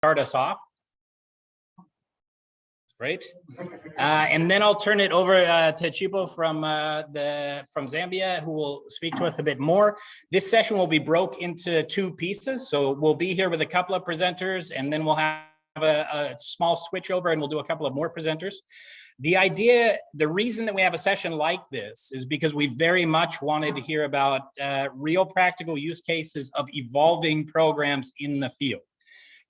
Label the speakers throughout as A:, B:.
A: start us off. Great. Uh, and then I'll turn it over uh, to Chipo from uh, the from Zambia, who will speak to us a bit more. This session will be broke into two pieces. So we'll be here with a couple of presenters, and then we'll have a, a small switch over and we'll do a couple of more presenters. The idea, the reason that we have a session like this is because we very much wanted to hear about uh, real practical use cases of evolving programs in the field.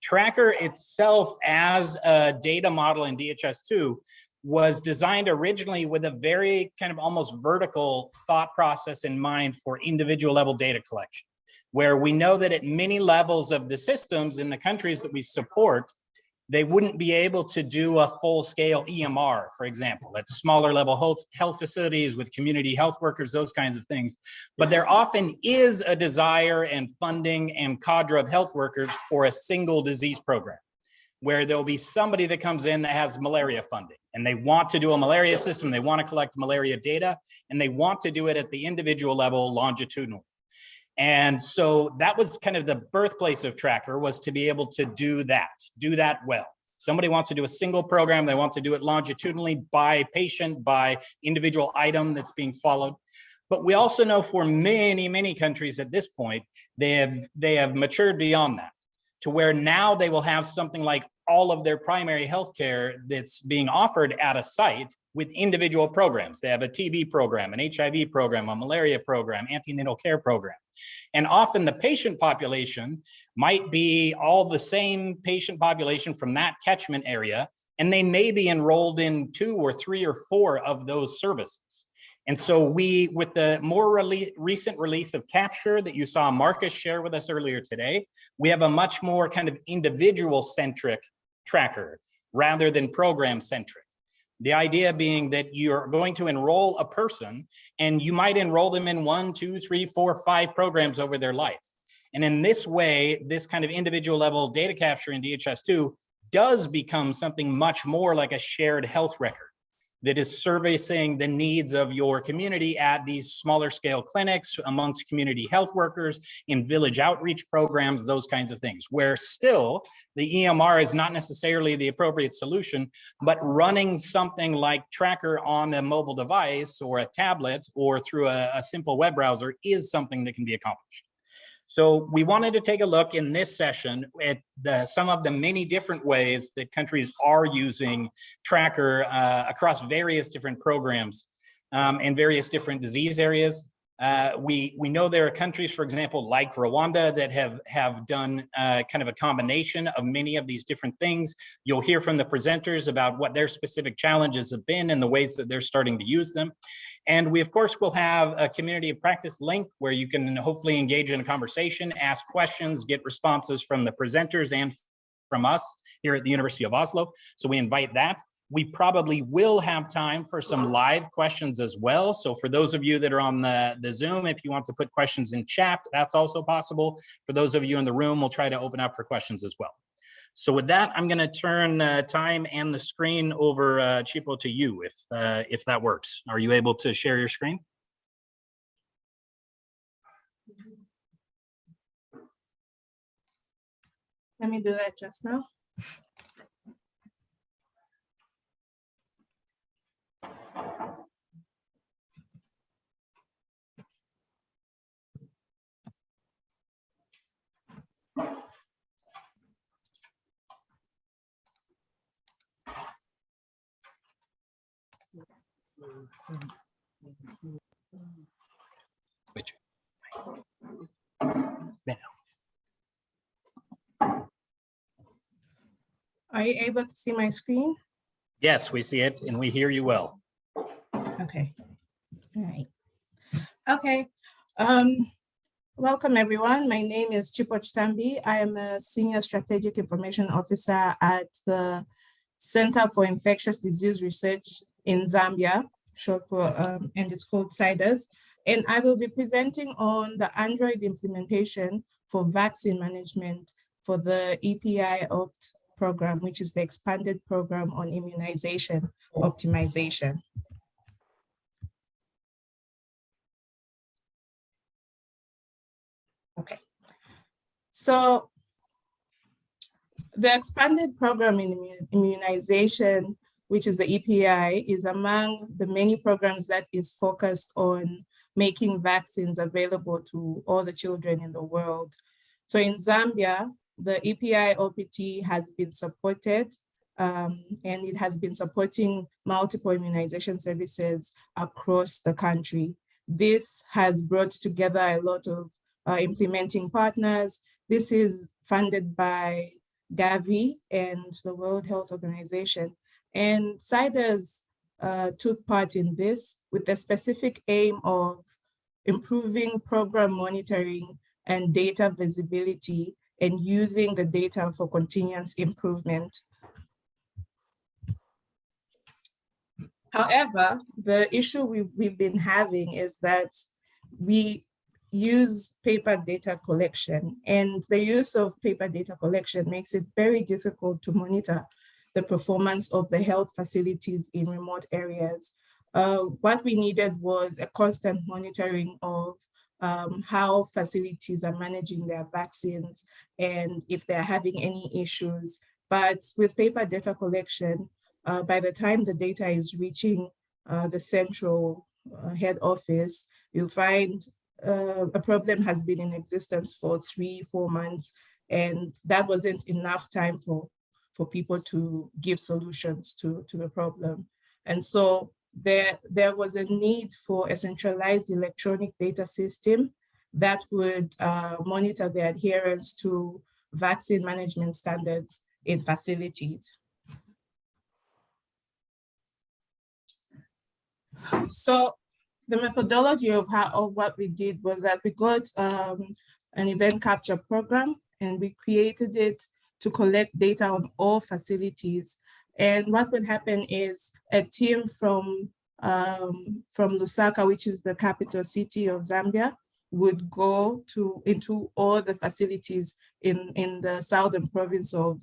A: Tracker itself as a data model in DHIS2 was designed originally with a very kind of almost vertical thought process in mind for individual level data collection, where we know that at many levels of the systems in the countries that we support, they wouldn't be able to do a full scale EMR, for example, at smaller level health, health facilities with community health workers, those kinds of things. But there often is a desire and funding and cadre of health workers for a single disease program where there'll be somebody that comes in that has malaria funding and they want to do a malaria system, they want to collect malaria data, and they want to do it at the individual level longitudinal. And so that was kind of the birthplace of Tracker was to be able to do that, do that well. Somebody wants to do a single program, they want to do it longitudinally by patient, by individual item that's being followed. But we also know for many, many countries at this point, they have, they have matured beyond that to where now they will have something like all of their primary health care that's being offered at a site with individual programs. They have a TB program, an HIV program, a malaria program, antenatal care program. And often the patient population might be all the same patient population from that catchment area, and they may be enrolled in two or three or four of those services. And so we, with the more recent release of Capture that you saw Marcus share with us earlier today, we have a much more kind of individual centric tracker rather than program centric. The idea being that you're going to enroll a person and you might enroll them in one, two, three, four, five programs over their life. And in this way, this kind of individual level data capture in DHIS2 does become something much more like a shared health record that is servicing the needs of your community at these smaller scale clinics amongst community health workers in village outreach programs, those kinds of things, where still the EMR is not necessarily the appropriate solution, but running something like Tracker on a mobile device or a tablet or through a, a simple web browser is something that can be accomplished. So we wanted to take a look in this session at the, some of the many different ways that countries are using Tracker uh, across various different programs um, and various different disease areas. Uh, we we know there are countries, for example, like Rwanda, that have have done uh, kind of a combination of many of these different things. You'll hear from the presenters about what their specific challenges have been and the ways that they're starting to use them. And we, of course, will have a community of practice link where you can hopefully engage in a conversation, ask questions, get responses from the presenters and from us here at the University of Oslo. So we invite that. We probably will have time for some live questions as well. So for those of you that are on the, the Zoom, if you want to put questions in chat, that's also possible. For those of you in the room, we'll try to open up for questions as well. So with that, I'm going to turn uh, time and the screen over, uh, Chipo, to you, if uh, if that works. Are you able to share your screen?
B: Let me do that just now. Are you able to see my screen?
A: Yes, we see it and we hear you well.
B: Okay. All right. Okay. Um, welcome everyone. My name is Chipo Chitambi. I am a senior strategic information officer at the Center for Infectious Disease Research in Zambia, short for, um, and it's called CIDRZ. And I will be presenting on the Android implementation for vaccine management for the EPI OPT program, which is the expanded program on immunization optimization. So the expanded program in immunization, which is the EPI, is among the many programs that is focused on making vaccines available to all the children in the world. So in Zambia, the EPI OPT has been supported um, and it has been supporting multiple immunization services across the country. This has brought together a lot of uh, implementing partners. This is funded by Gavi and the World Health Organization. And CIDRZ uh, took part in this with the specific aim of improving program monitoring and data visibility and using the data for continuous improvement. However, the issue we, we've been having is that we use paper data collection and the use of paper data collection makes it very difficult to monitor the performance of the health facilities in remote areas. Uh, what we needed was a constant monitoring of um, how facilities are managing their vaccines and if they're having any issues. But with paper data collection, uh, by the time the data is reaching uh, the central uh, head office, you'll find uh, a problem has been in existence for three, four months, and that wasn't enough time for, for people to give solutions to, to the problem. And so there, there was a need for a centralized electronic data system that would uh, monitor the adherence to vaccine management standards in facilities. So the methodology of how of what we did was that we got um, an event capture program and we created it to collect data on all facilities. And what would happen is a team from um, from Lusaka, which is the capital city of Zambia, would go to into all the facilities in in the southern province of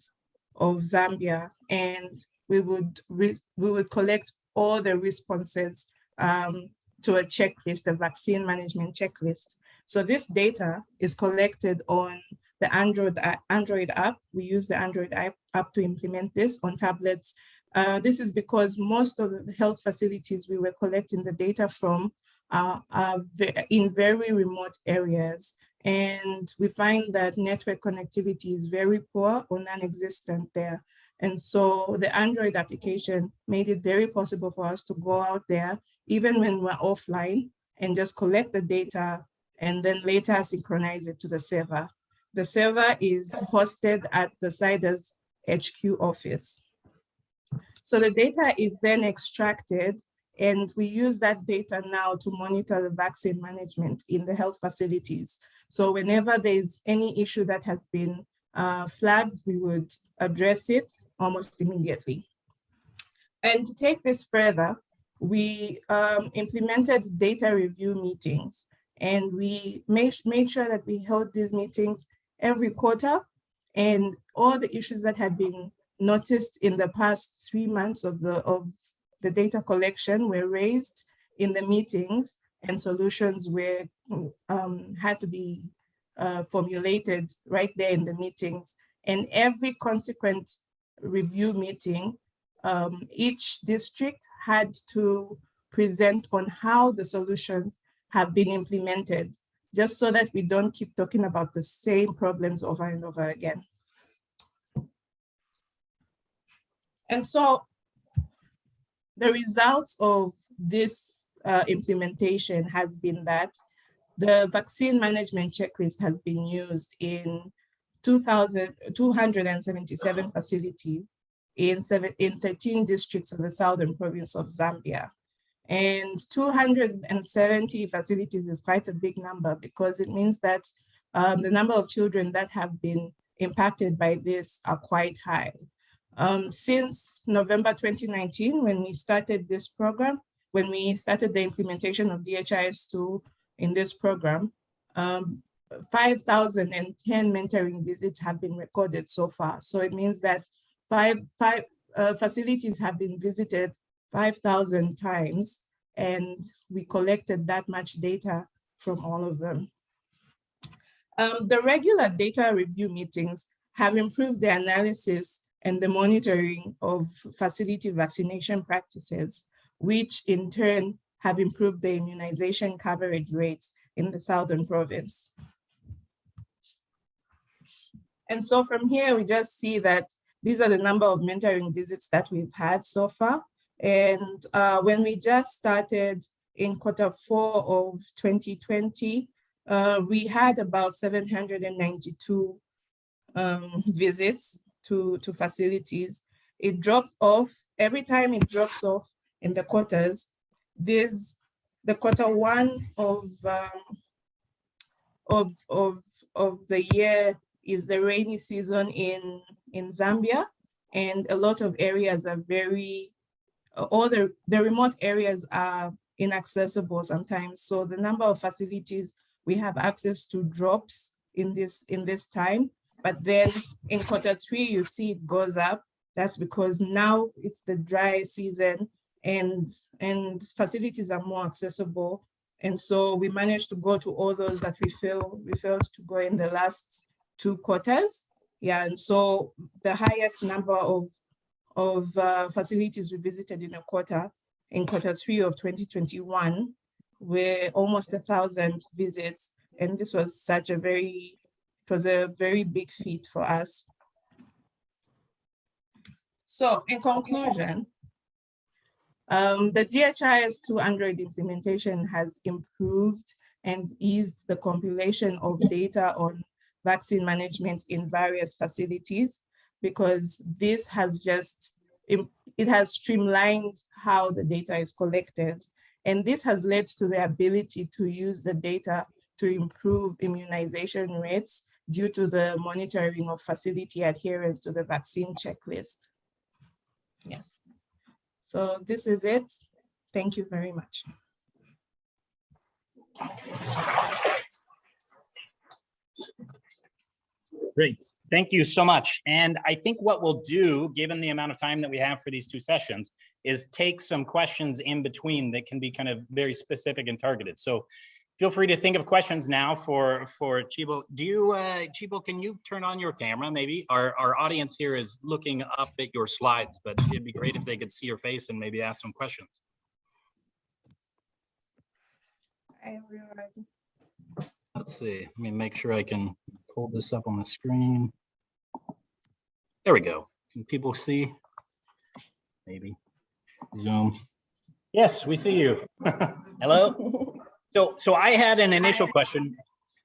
B: of Zambia, and we would we would collect all the responses um, to a checklist, a vaccine management checklist. So this data is collected on the Android, Android app. We use the Android app, to implement this on tablets. Uh, this is because most of the health facilities we were collecting the data from uh, are in very remote areas. And we find that network connectivity is very poor or non-existent there. And so the Android application made it very possible for us to go out there, even when we're offline, and just collect the data and then later synchronize it to the server. The server is hosted at the CIDRZ HQ office. So the data is then extracted and we use that data now to monitor the vaccine management in the health facilities. So whenever there's any issue that has been uh, flagged, we would address it almost immediately. And to take this further, we um, implemented data review meetings and we made, made sure that we held these meetings every quarter and all the issues that had been noticed in the past three months of the, of the data collection were raised in the meetings and solutions were um, had to be uh, formulated right there in the meetings. And every consequent review meeting, um, each district had to present on how the solutions have been implemented, just so that we don't keep talking about the same problems over and over again. And so the results of this uh, implementation has been that the vaccine management checklist has been used in 2,277 facilities in, seven, in 13 districts of the southern province of Zambia. And 270 facilities is quite a big number because it means that um, the number of children that have been impacted by this are quite high. Um, since November 2019, when we started this program, when we started the implementation of DHIS2 in this program, um, 5,010 mentoring visits have been recorded so far. So it means that five, five uh, facilities have been visited 5,000 times and we collected that much data from all of them. Um, the regular data review meetings have improved the analysis and the monitoring of facility vaccination practices, which in turn have improved the immunization coverage rates in the Southern Province. And so from here, we just see that these are the number of mentoring visits that we've had so far. And uh, when we just started in quarter four of 2020, uh, we had about 792 um, visits to, to facilities. It dropped off, every time it drops off in the quarters, this, the quarter one of, um, of, of, of the year is the rainy season in, in Zambia. And a lot of areas are very, all the, the remote areas are inaccessible sometimes. So the number of facilities we have access to drops in this, in this time. But then in quarter three, you see it goes up. That's because now it's the dry season and, and facilities are more accessible. And so we managed to go to all those that we feel we failed to go in the last two quarters. Yeah, and so the highest number of, of uh, facilities we visited in a quarter, in quarter three of 2021, were almost a thousand visits. And this was such a very, it was a very big feat for us. So in conclusion, um, the DHIS2 Android implementation has improved and eased the compilation of data on vaccine management in various facilities because this has just, it has streamlined how the data is collected. And this has led to the ability to use the data to improve immunization rates due to the monitoring of facility adherence to the vaccine checklist. Yes. So this is it. Thank you very much.
A: Great. Thank you so much. And I think what we'll do, given the amount of time that we have for these two sessions, is take some questions in between that can be kind of very specific and targeted. So feel free to think of questions now for for Chipo. Do you, uh, Chipo, can you turn on your camera maybe? Our, our audience here is looking up at your slides, but it'd be great if they could see your face and maybe ask some questions.
B: Hi, everyone.
A: Let's see, let me make sure I can pull this up on the screen. There we go. Can people see? Maybe. Zoom. Yes, we see you. Hello. So, so I had an initial question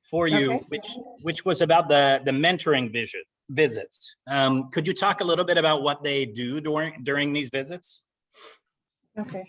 A: for you,
B: Okay.
A: which which was about the the mentoring visit visits. Um, could you talk a little bit about what they do during during these visits?
B: Okay.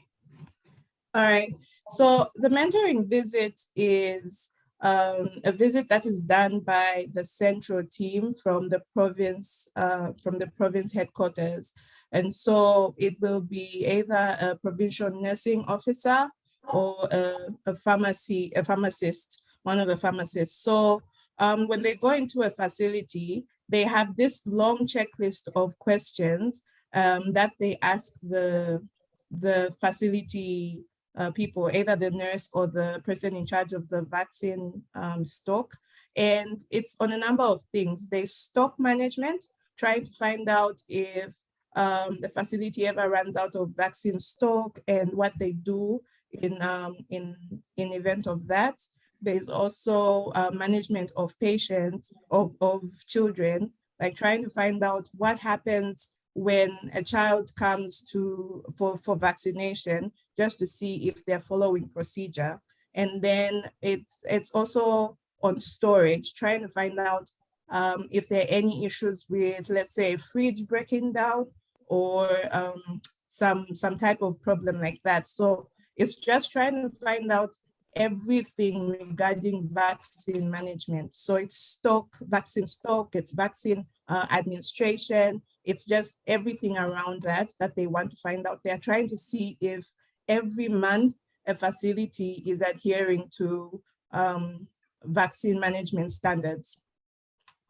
B: All right. So the mentoring visit is um, a visit that is done by the central team from the province, uh, from the province headquarters. And so it will be either a provincial nursing officer or a, a pharmacy, a pharmacist, one of the pharmacists. So um, when they go into a facility, they have this long checklist of questions um, that they ask the, the facility uh, people, either the nurse or the person in charge of the vaccine um, stock. And it's on a number of things. They stock management, trying to find out if um, the facility ever runs out of vaccine stock and what they do in, um, in, in event of that. There's also uh, management of patients, of, of children, like trying to find out what happens when a child comes to for, for vaccination, just to see if they're following procedure. And then it's, it's also on storage, trying to find out um, if there are any issues with, let's say, fridge breaking down or um, some, some type of problem like that. So it's just trying to find out everything regarding vaccine management. So it's stock, vaccine stock, it's vaccine uh, administration, it's just everything around that that they want to find out. They're trying to see if every month a facility is adhering to um, vaccine management standards.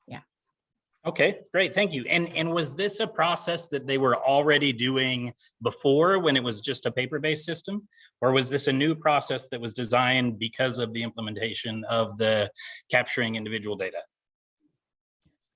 B: Yeah.
A: Okay, great, thank you. And and was this a process that they were already doing before when it was just a paper-based system? Or was this a new process that was designed because of the implementation of the capturing individual data?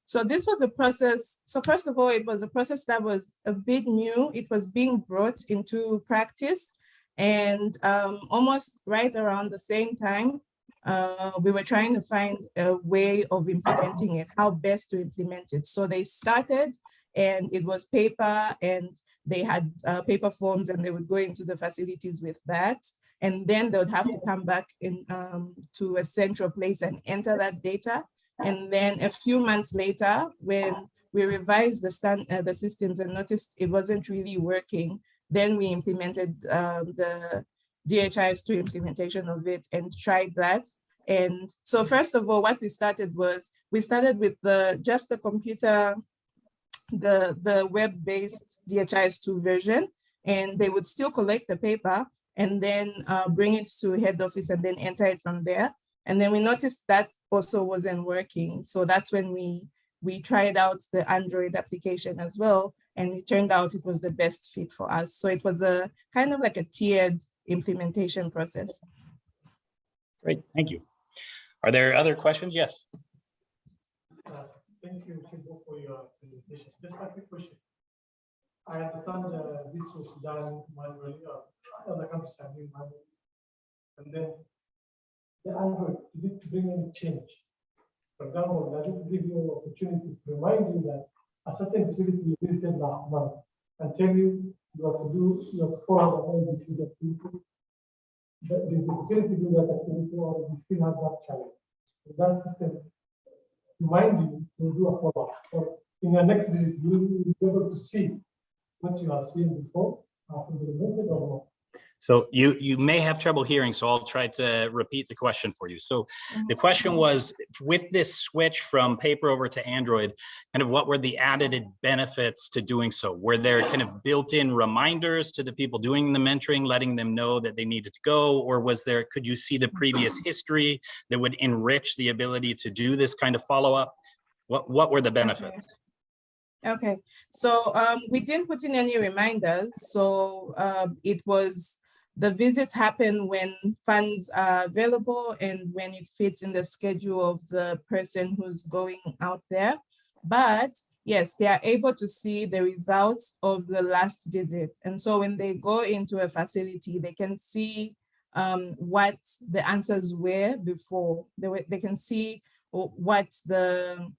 B: So this was a process. So first of all, it was a process that was a bit new. It was being brought into practice and um, almost right around the same time, uh, we were trying to find a way of implementing it, how best to implement it. So they started and it was paper and they had uh, paper forms and they would go into the facilities with that. And then they would have to come back in um, to a central place and enter that data. And then a few months later, when we revised the, stand, uh, the systems and noticed it wasn't really working, then we implemented um, the DHIS2 implementation of it and tried that. And so first of all, what we started was, we started with the just the computer, the, the web-based DHIS2 version, and they would still collect the paper and then uh, bring it to head office and then enter it from there. And then we noticed that also wasn't working. So that's when we, we tried out the Android application as well. And it turned out it was the best fit for us. So it was a kind of like a tiered implementation process.
A: Great, thank you. Are there other questions? Yes.
C: Uh, Thank you, for your presentation. Just a quick question. I understand uh, this was done manually, or other countries have been manually. And then the Android, it bring any change? For example, does it give you an opportunity to remind you that a certain facility you visited last month and tell you you have to do, you have to follow the activities? The, the facility do that activity or we still have that challenge? That system remind you to do a follow-up. Or in your next visit, you will be able to see what you have seen before, after the method or not.
A: So you, you may have trouble hearing, so I'll try to repeat the question for you. So the question was, with this switch from paper over to Android, kind of what were the added benefits to doing so? Were there kind of built-in reminders to the people doing the mentoring, letting them know that they needed to go? Or was there, could you see the previous history that would enrich the ability to do this kind of follow-up? What, what were the benefits?
B: Okay, so um, we didn't put in any reminders. So um, it was the visits happen when funds are available and when it fits in the schedule of the person who's going out there. But yes, they are able to see the results of the last visit. And so when they go into a facility, they can see um, what the answers were before. They, they can see what the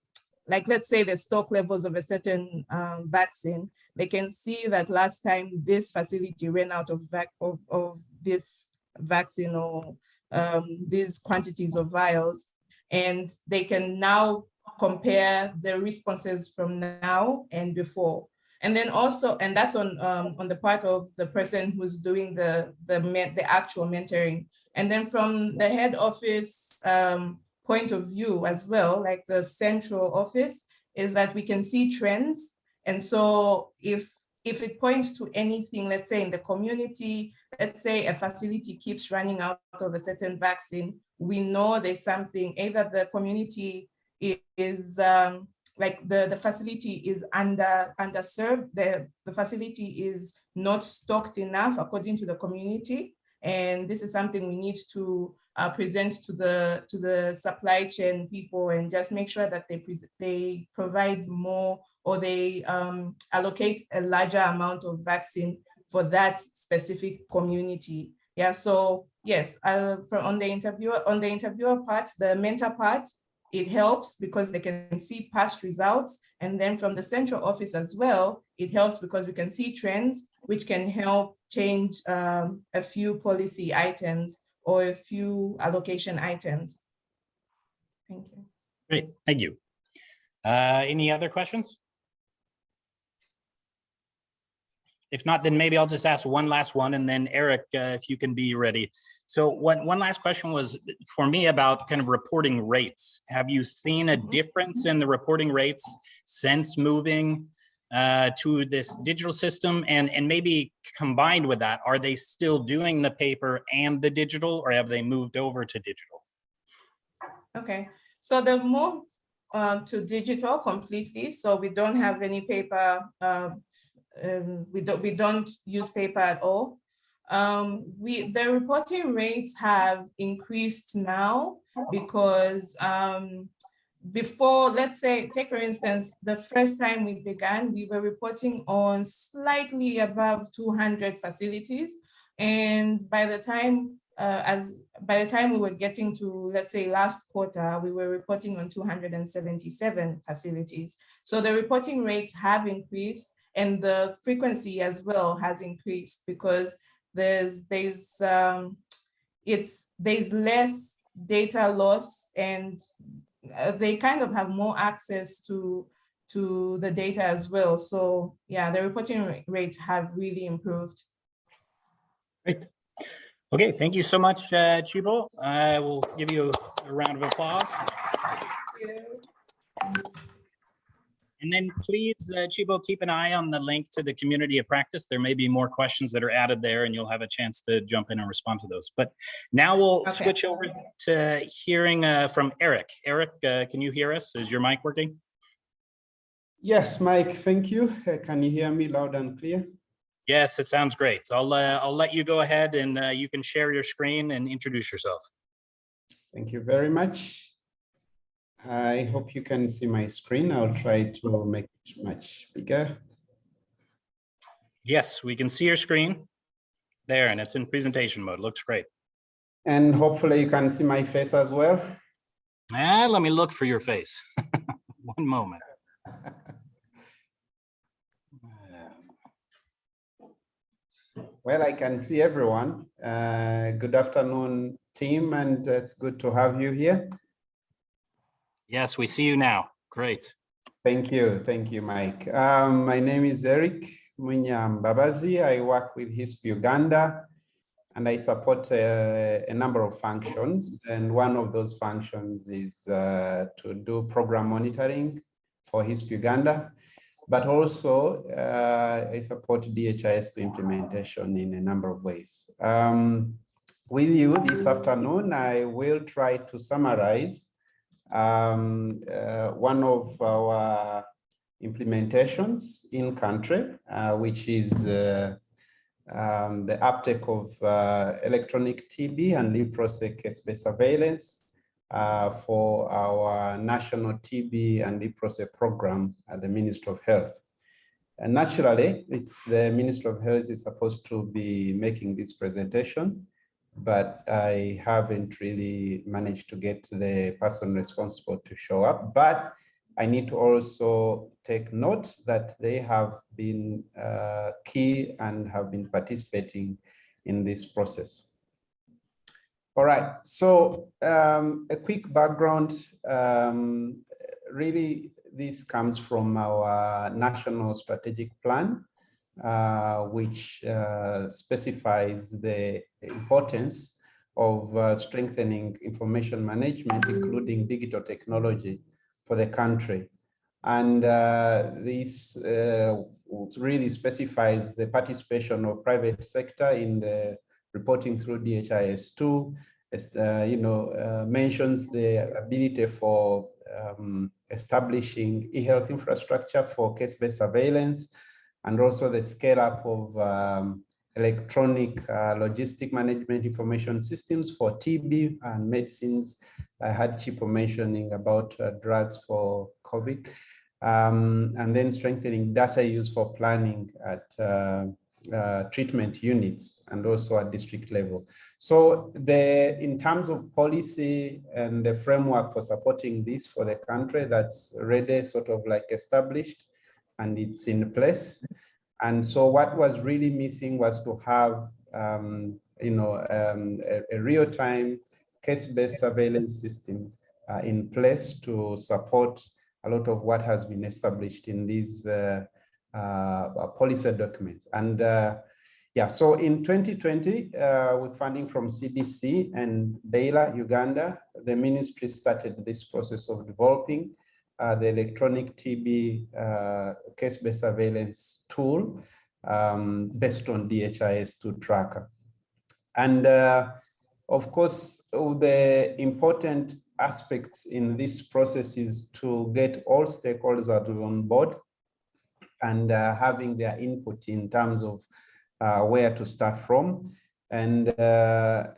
B: like let's say the stock levels of a certain um, vaccine, they can see that last time this facility ran out of, vac of, of this vaccine or um, these quantities of vials, and they can now compare the responses from now and before. And then also, and that's on um, on the part of the person who's doing the the the actual mentoring. And then from the head office, um, point of view as well, like the central office, is that we can see trends. And so if if it points to anything, let's say in the community, let's say a facility keeps running out of a certain vaccine, we know there's something, either the community is um, like the, the facility is under underserved, the, the facility is not stocked enough according to the community. And this is something we need to uh, present to the to the supply chain people and just make sure that they they provide more or they um, allocate a larger amount of vaccine for that specific community. Yeah, so yes, uh, on the interviewer on the interviewer part, the mentor part, it helps because they can see past results. And then from the central office as well, it helps because we can see trends, which can help change um, a few policy items or a few allocation items. Thank you.
A: Great, thank you. Uh, any other questions? If not, then maybe I'll just ask one last one and then Eric, uh, if you can be ready. So one, one last question was for me about kind of reporting rates. Have you seen a difference in the reporting rates since moving uh, to this digital system and, and maybe combined with that, are they still doing the paper and the digital or have they moved over to digital?
B: Okay, so they've moved uh, to digital completely. So we don't have any paper. Uh, um, we don't we don't use paper at all. Um, we the reporting rates have increased now because um, before, let's say, take for instance, the first time we began, we were reporting on slightly above 200 facilities. And by the time, uh, as by the time we were getting to, let's say, last quarter, we were reporting on 277 facilities. So the reporting rates have increased and the frequency as well has increased because there's there's um, it's there's less data loss and they kind of have more access to to the data as well. So yeah, the reporting rates have really improved.
A: Great. Okay, thank you so much, uh, Chipo. I will give you a round of applause. And then please, uh, Chipo, keep an eye on the link to the community of practice. There may be more questions that are added there and you'll have a chance to jump in and respond to those. But now we'll
B: Okay.
A: switch over to hearing uh, from Eric. Eric, uh, can you hear us? Is your mic working?
D: Yes, Mike, thank you. Uh, Can you hear me loud and clear?
A: Yes, it sounds great. I'll, uh, I'll let you go ahead and uh, you can share your screen and introduce yourself.
D: Thank you very much. I hope you can see my screen. I'll try to make it much bigger.
A: Yes, we can see your screen there and it's in presentation mode. Looks great.
D: And hopefully you can see my face as well.
A: Ah, let me look for your face. One moment.
D: Well, I can see everyone. Uh, Good afternoon, team, and it's good to have you here.
A: Yes, we see you now. Great.
D: Thank you. Thank you, Mike. Um, my name is Eric Munyambabazi. I work with HISP Uganda and I support uh, a number of functions. And one of those functions is uh, to do program monitoring for HISP Uganda, but also uh, I support DHIS2 implementation in a number of ways. Um, with you this afternoon, I will try to summarize um, uh, one of our implementations in country, uh, which is uh, um, the uptake of uh, electronic TB and leprosy case-based surveillance for our national TB and leprosy program at the Ministry of Health. And naturally, it's the Ministry of Health is supposed to be making this presentation but I haven't really managed to get the person responsible to show up. But I need to also take note that they have been uh, key and have been participating in this process. All right, so um, a quick background. Um, really, this comes from our national strategic plan which uh, specifies the importance of uh, strengthening information management, including digital technology for the country. And uh, this uh, really specifies the participation of private sector in the reporting through DHIS2, uh, you know, mentions the ability for um, establishing e-health infrastructure for case-based surveillance, and also the scale up of um, electronic uh, logistic management information systems for TB and medicines. I had Chipo mentioning about uh, drugs for COVID, um, and then strengthening data use for planning at uh, uh, treatment units and also at district level. So the in terms of policy and the framework for supporting this for the country, that's already sort of like established and it's in place. And so what was really missing was to have, um, you know, um, a, a real-time case-based surveillance system uh, in place to support a lot of what has been established in these uh, uh, policy documents. And uh, yeah, so in 2020, uh, with funding from CDC and Baylor, Uganda, the ministry started this process of developing uh, the electronic TB uh, case-based surveillance tool um, based on DHIS2 tracker. And uh, of course, the important aspects in this process is to get all stakeholders on board and uh, having their input in terms of uh, where to start from. And uh,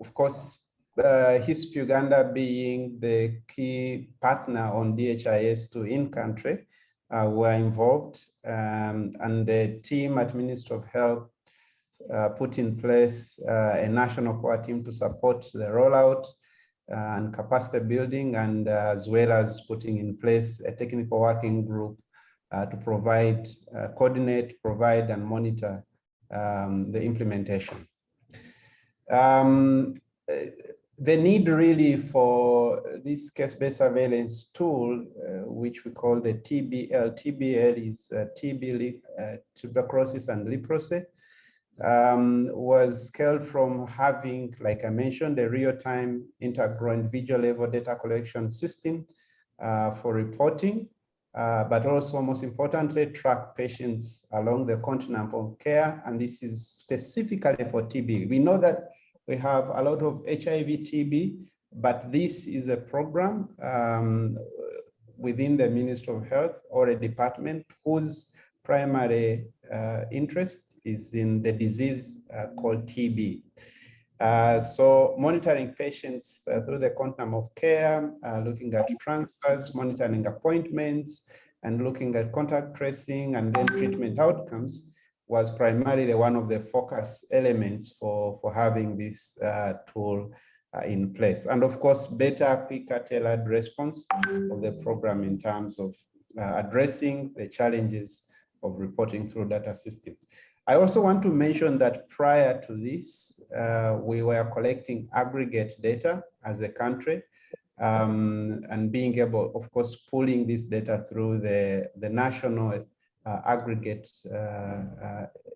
D: of course, uh, HISP Uganda being the key partner on DHIS2 in country, uh, were involved um, and the team at Ministry of Health uh, put in place uh, a national core team to support the rollout uh, and capacity building and uh, as well as putting in place a technical working group uh, to provide, coordinate, provide and monitor um, the implementation. Um, the need really for this case-based surveillance tool, uh, which we call the TBL. TBL is uh, TB, uh, tuberculosis and leprosy, um, was scaled from having, like I mentioned, a real-time integral individual level data collection system uh, for reporting, uh, but also most importantly, track patients along the continuum of care. And this is specifically for TB. We know that we have a lot of HIV TB, but this is a program um, within the Ministry of Health or a department whose primary uh, interest is in the disease uh, called TB. Uh, so monitoring patients uh, through the continuum of care, uh, looking at transfers, monitoring appointments, and looking at contact tracing and then treatment outcomes was primarily one of the focus elements for, for having this uh, tool uh, in place. And of course, better, quicker, tailored response of the program in terms of uh, addressing the challenges of reporting through data system. I also want to mention that prior to this, uh, we were collecting aggregate data as a country um, and being able, of course, pulling this data through the, the national aggregate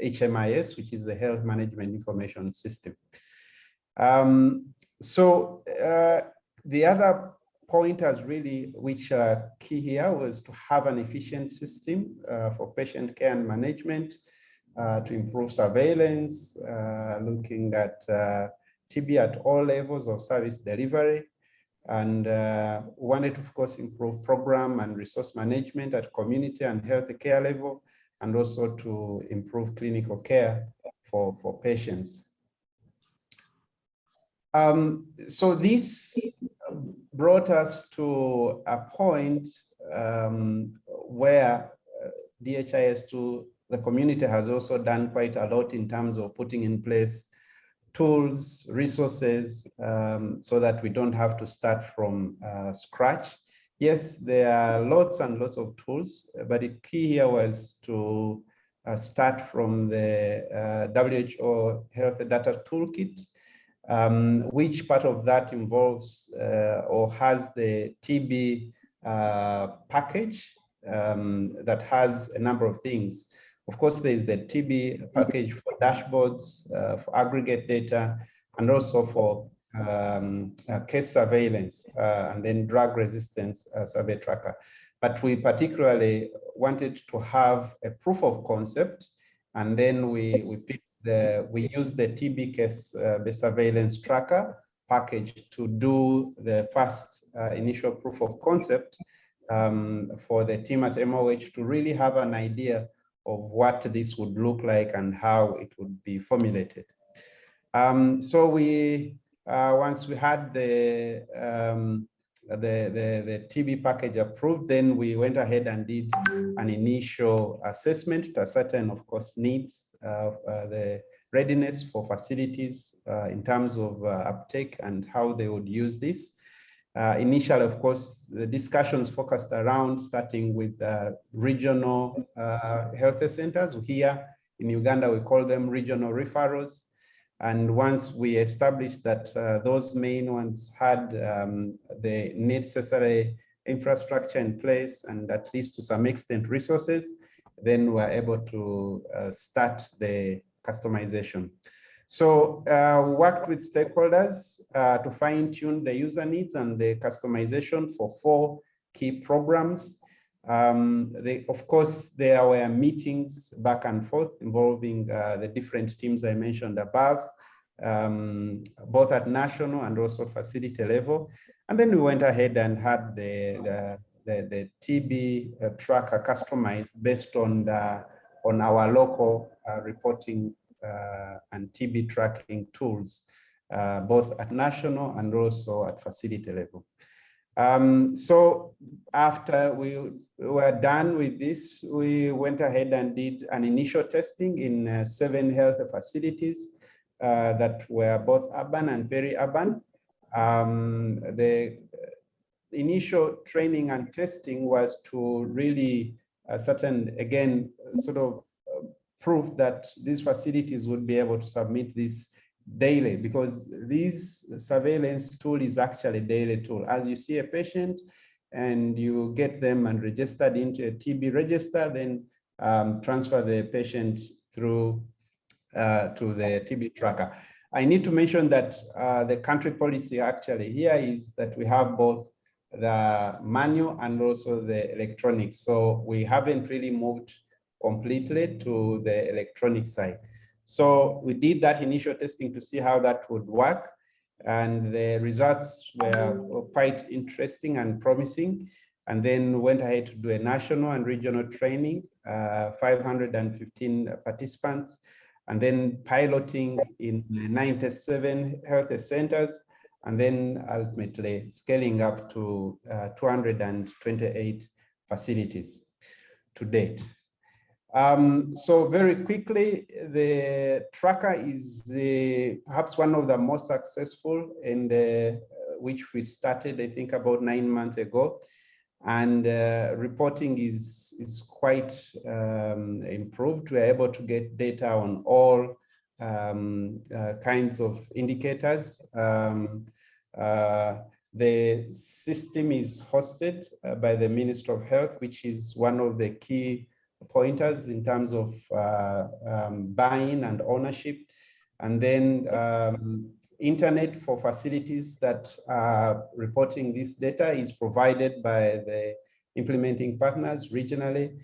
D: HMIS, uh, which is the Health Management Information System. Um, so uh, the other point, pointers really, which are key here was to have an efficient system uh, for patient care and management, uh, to improve surveillance, uh, looking at TB at all levels of service delivery, and uh, wanted to, of course, improve program and resource management at community and health care level, and also to improve clinical care for, for patients. Um, so this brought us to a point um, where uh, DHIS2, the community has also done quite a lot in terms of putting in place tools, resources, um, so that we don't have to start from uh, scratch. Yes, there are lots and lots of tools, but the key here was to uh, start from the uh, WHO Health Data Toolkit, um, which part of that involves uh, or has the TB uh, package um, that has a number of things. Of course, there is the TB package for dashboards, uh, for aggregate data, and also for um, uh, case surveillance, uh, and then drug resistance uh, survey tracker. But we particularly wanted to have a proof of concept, and then we we the we use the TB case uh, the surveillance tracker package to do the first uh, initial proof of concept um, for the team at MOH to really have an idea of what this would look like and how it would be formulated. Um, so we, uh, once we had the, um, the, the, the TB package approved, then we went ahead and did an initial assessment to ascertain, of course, needs of uh, the readiness for facilities uh, in terms of uh, uptake and how they would use this. Uh, initially, of course, the discussions focused around starting with uh, regional uh, health centers. Here in Uganda, we call them regional referrals. And once we established that uh, those main ones had um, the necessary infrastructure in place and at least to some extent resources, then we're able to uh, start the customization. So uh, worked with stakeholders uh, to fine tune the user needs and the customization for four key programs. Um, they, of course, there were meetings back and forth involving uh, the different teams I mentioned above, um, both at national and also facility level. And then we went ahead and had the, the, the, the TB uh, tracker customized based on, the, on our local uh, reporting and TB tracking tools uh, both at national and also at facility level. Um, so after we were done with this, we went ahead and did an initial testing in uh, seven health facilities uh, that were both urban and peri-urban. Um, the initial training and testing was to really uh, certain, again, sort of prove that these facilities would be able to submit this daily because this surveillance tool is actually a daily tool. As you see a patient and you get them and registered into a TB register, then um, transfer the patient through uh, to the TB tracker. I need to mention that uh, the country policy actually here is that we have both the manual and also the electronic. So we haven't really moved completely to the electronic side. So we did that initial testing to see how that would work. And the results were, quite interesting and promising. And then went ahead to do a national and regional training, uh, 515 participants, and then piloting in 97 health centers, and then ultimately scaling up to uh, 228 facilities to date. Um, so very quickly, the tracker is uh, perhaps one of the most successful the, uh, which we started, I think about nine months ago. And uh, reporting is, is quite um, improved. We're able to get data on all um, uh, kinds of indicators. Um, uh, the system is hosted uh, by the Minister of Health, which is one of the key pointers in terms of uh, um, buying and ownership. And then um, internet for facilities that are reporting this data is provided by the implementing partners regionally.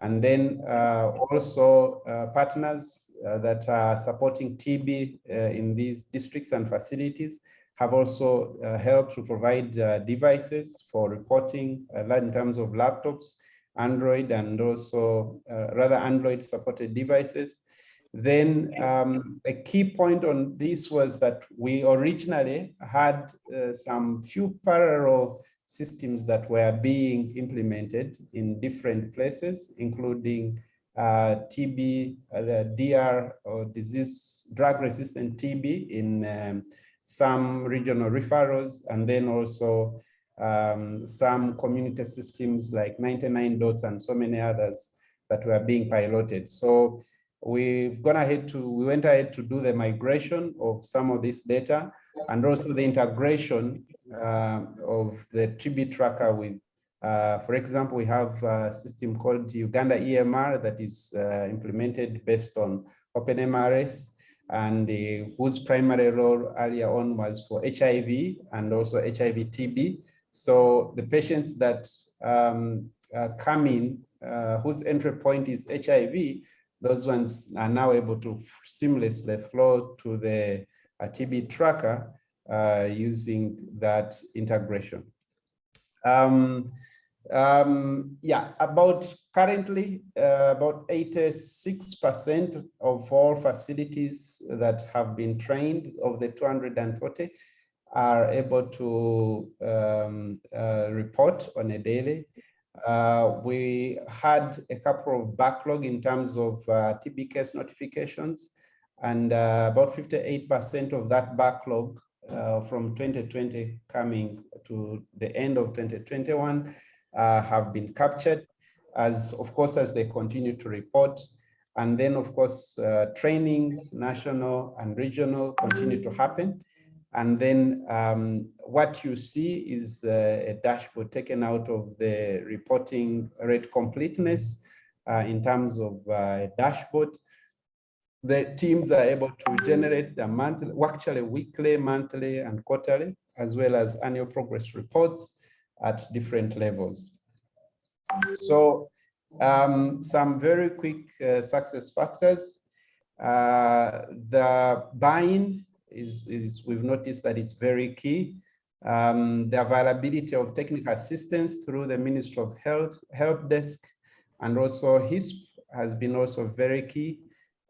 D: And then uh, also uh, partners uh, that are supporting TB uh, in these districts and facilities have also uh, helped to provide devices for reporting in terms of laptops Android and also uh, rather Android supported devices. Then um, a key point on this was that we originally had uh, some few parallel systems that were being implemented in different places, including uh, TB, uh, DR or disease drug resistant TB in um, some regional referrals, and then also um, some community systems like 99 dots and so many others that were being piloted. So we've gone ahead to, we went ahead to do the migration of some of this data and also the integration uh, of the TB tracker with, uh, for example, we have a system called Uganda EMR that is uh, implemented based on OpenMRS and whose primary role earlier on was for HIV and also HIV TB. So the patients that um, uh, come in, uh, whose entry point is HIV, those ones are now able to seamlessly flow to the uh, TB tracker uh, using that integration. Um, um, yeah, about currently uh, about 86% of all facilities that have been trained of the 240 are able to um, uh, report on a daily. Uh, we had a couple of backlog in terms of uh, TB case notifications, and uh, about 58% of that backlog uh, from 2020 coming to the end of 2021 uh, have been captured as, of course, as they continue to report. And then, of course, trainings, national and regional continue to happen. And then um, what you see is uh, a dashboard taken out of the reporting rate completeness uh, in terms of uh, a dashboard. The teams are able to generate the monthly, actually weekly, monthly, and quarterly, as well as annual progress reports at different levels. So um, some very quick uh, success factors. Uh, the buy-in is, is we've noticed that it's very key. Um, the availability of technical assistance through the Ministry of Health help desk and also HISP has been also very key.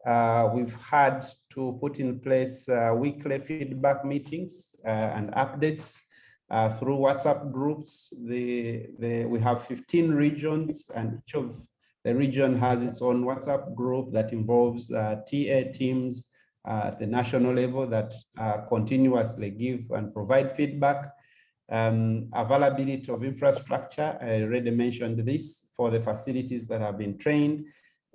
D: Uh, we've had to put in place uh, weekly feedback meetings uh, and updates uh, through WhatsApp groups. The, the, we have 15 regions and each of the region has its own WhatsApp group that involves uh, TA teams at the national level that uh, continuously give and provide feedback. Um, availability of infrastructure, I already mentioned this for the facilities that have been trained.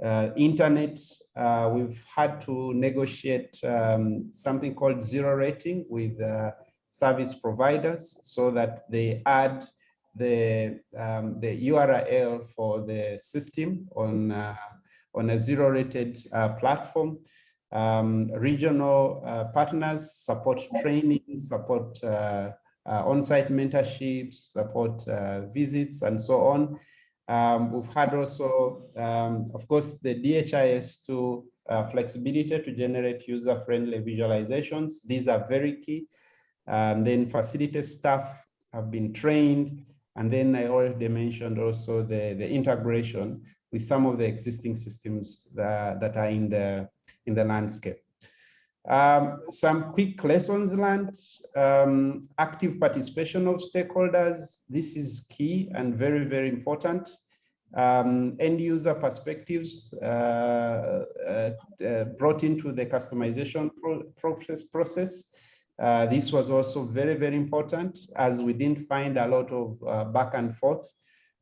D: Uh, internet, uh, we've had to negotiate um, something called zero rating with uh, service providers so that they add the, um, the URL for the system on, uh, on a zero rated uh, platform. Um, regional uh, partners support training, support uh, uh, on-site mentorships, support uh, visits, and so on. Um, we've had also, um, of course, the DHIS2 uh, flexibility to generate user-friendly visualizations. These are very key. Then facility staff have been trained. And then I already mentioned also the, the integration with some of the existing systems that, that are in the, in the landscape. Um, some quick lessons learned, um, active participation of stakeholders. This is key and very, very important. Um, end user perspectives uh, uh, uh, brought into the customization pro process. process. Uh, this was also very, very important as we didn't find a lot of uh, back and forth.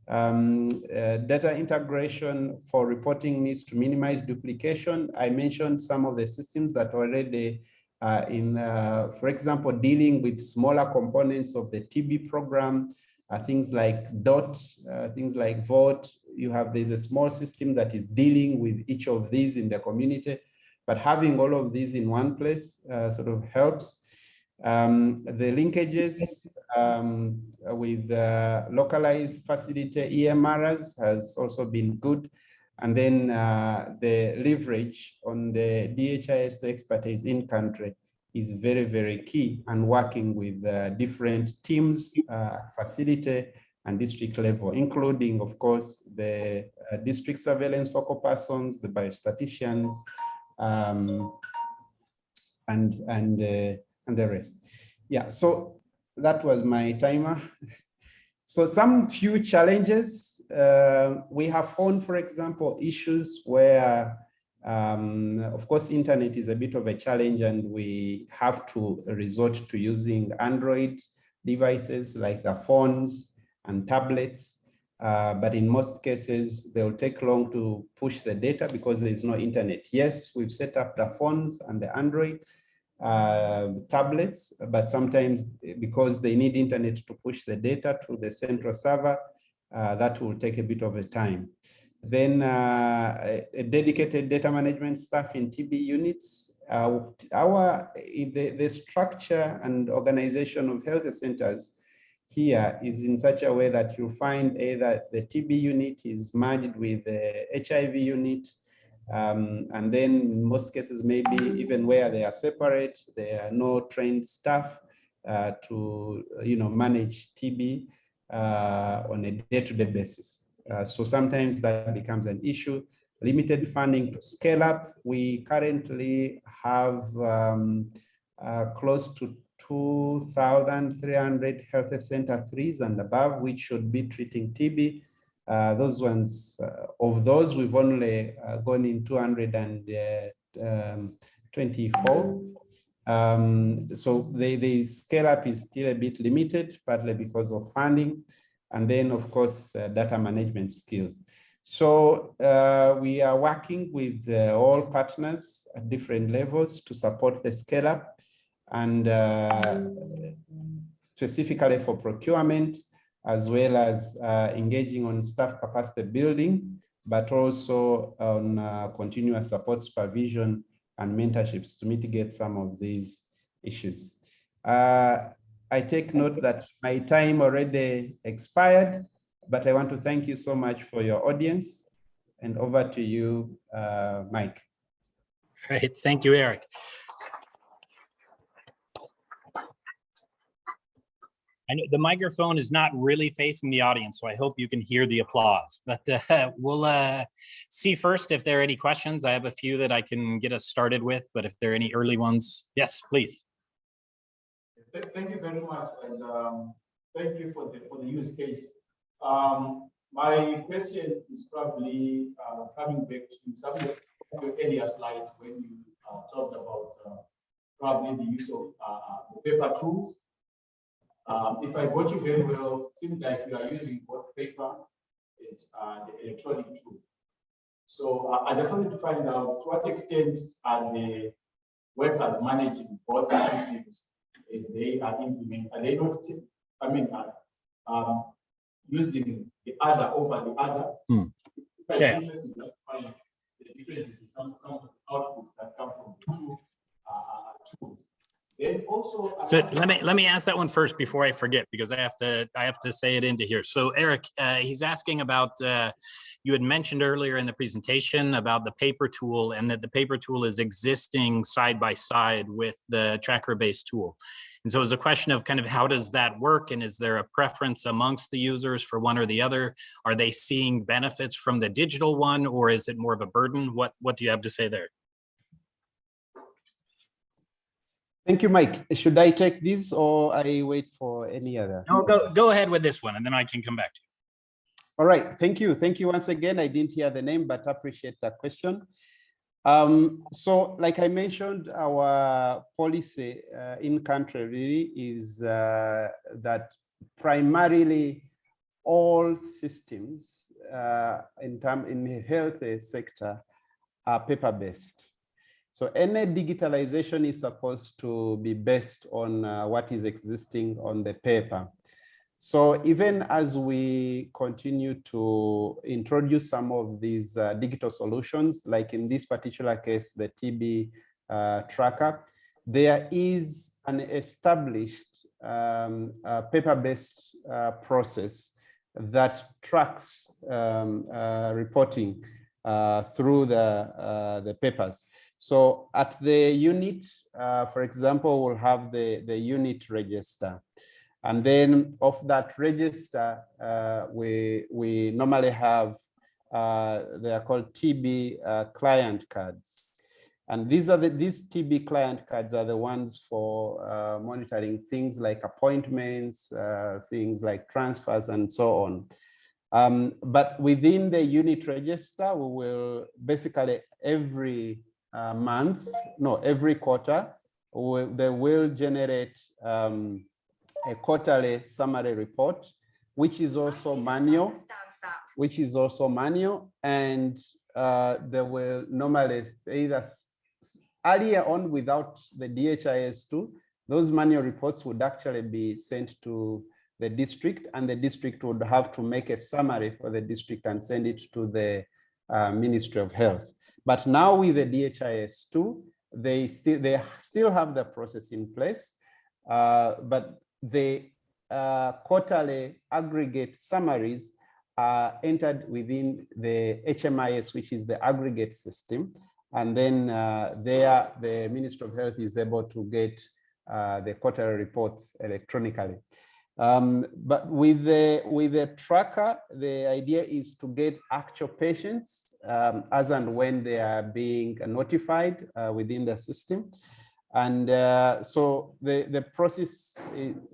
D: Um, uh, data integration for reporting needs to minimize duplication. I mentioned some of the systems that already uh, in, uh, for example, dealing with smaller components of the TB program, uh, things like DOT, uh, things like VOT. You have, there's a small system that is dealing with each of these in the community, but having all of these in one place uh, sort of helps. Um, the linkages um, with uh, localized facility EMRs has also been good. And then uh, the leverage on the DHIS expertise in country is very, very key and working with uh, different teams, uh, facility and district level, including, of course, the uh, district surveillance focal persons, the biostatisticians, um, and, and uh, and the rest. Yeah, so that was my timer. So some few challenges uh, we have found, for example, issues where, um, of course, internet is a bit of a challenge and we have to resort to using Android devices like the phones and tablets. Uh, but in most cases, they will take long to push the data because there is no internet. Yes, we've set up the phones and the Android, uh, tablets, but sometimes because they need internet to push the data to the central server, uh, that will take a bit of a time. Then uh, a, dedicated data management staff in TB units. Uh, our the, the structure and organization of health centers here is in such a way that you find either the TB unit is merged with the HIV unit um, and then in most cases, maybe even where they are separate, there are no trained staff uh, to, you know, manage TB uh, on a day-to-day -day basis. Uh, so sometimes that becomes an issue. Limited funding to scale up. We currently have um, uh, close to 2,300 health center threes and above, which should be treating TB. Uh, those ones, uh, of those, we've only uh, gone in 224. Um, so the, the scale up is still a bit limited, partly because of funding, and then of course, uh, data management skills. So uh, we are working with uh, all partners at different levels to support the scale up and specifically for procurement, as well as uh, engaging on staff capacity building, but also on uh, continuous support supervision and mentorships to mitigate some of these issues. Uh, I take note that my time already expired, but I want to thank you so much for your audience and over to you, uh, Mike.
A: Great, thank you, Eric. I know the microphone is not really facing the audience, so I hope you can hear the applause. But uh, we'll uh, see first if there are any questions. I have a few that I can get us started with, but if there are any early ones, yes, please.
E: Thank you very much, and um, thank you for the, for the use case. Um, My question is probably uh, coming back to some of your earlier slides when you uh, talked about uh, probably the use of uh, paper tools. Um, If I got you very well, it seems like you are using both paper and uh, the electronic tool. So uh, I just wanted to find out to what extent are the workers managing both systems is they are implementing, are they not, I mean, uh, um, using the other over the other? Quite
A: Yeah.
E: interesting to find the differences in some, some of the outputs that come from the two, uh, uh, tools. Then also.
A: So let me, let me ask that one first before I forget, because I have to, I have to say it into here. So Eric, uh, he's asking about, uh, you had mentioned earlier in the presentation about the paper tool and that the paper tool is existing side by side with the tracker-based tool. And so it's a question of kind of how does that work? And is there a preference amongst the users for one or the other? Are they seeing benefits from the digital one or is it more of a burden? What, what do you have to say there?
D: Thank you, Mike. Should I take this or I wait for any other?
A: No, go, go ahead with this one and then I can come back to you.
D: All right, thank you. Thank you once again. I didn't hear the name, but appreciate that question. Um, so like I mentioned, our policy uh, in country really is uh, that primarily all systems uh, in term in the health sector are paper-based. So any digitalization is supposed to be based on uh, what is existing on the paper. So even as we continue to introduce some of these uh, digital solutions, like in this particular case, the TB uh, tracker, there is an established um, paper-based uh, process that tracks um, uh, reporting uh, through the, the papers. So at the unit, uh, for example, we'll have the, the unit register. And then of that register, uh, we, we normally have, uh, they are called TB uh, client cards. And these are the, these TB client cards are the ones for uh, monitoring things like appointments, uh, things like transfers and so on. Um, but within the unit register, we will basically every uh, month, no, every quarter, they will generate um, a quarterly summary report, which is also manual, which is also manual, and uh, they will normally either earlier on without the DHIS2, those manual reports would actually be sent to the district and the district would have to make a summary for the district and send it to the uh, Ministry of Health. But now with the DHIS2, they still they still have the process in place, uh, but the uh, quarterly aggregate summaries are entered within the HMIS, which is the aggregate system. And then uh, there, the Ministry of Health is able to get uh, the quarterly reports electronically. Um, but with the with the tracker, the idea is to get actual patients um, as and when they are being notified uh, within the system. And uh, so the, the process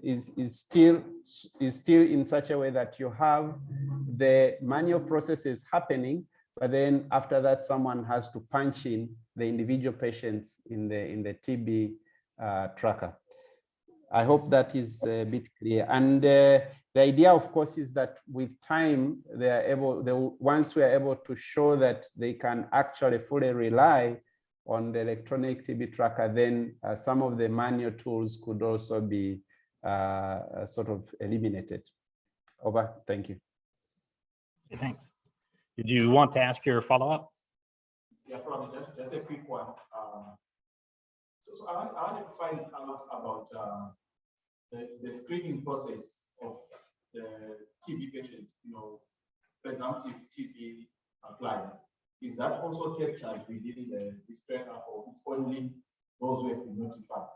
D: is, is still is still in such a way that you have the manual processes happening, but then after that, someone has to punch in the individual patients in the in the TB uh, tracker. I hope that is a bit clear. And uh, the idea, of course, is that with time, they are able, they, once we are able to show that they can actually fully rely on the electronic TB tracker, then uh, some of the manual tools could also be uh, uh, sort of eliminated. Over, thank you.
A: you. Thanks. Did you want to ask your follow-up?
E: Yeah, probably just, just a quick one. Um, So, so I I wanted to find out about, uh, the, the screening process of the TB patients, you know, presumptive TB clients. Is that also captured within the, this tracker or it's only those who have been notified?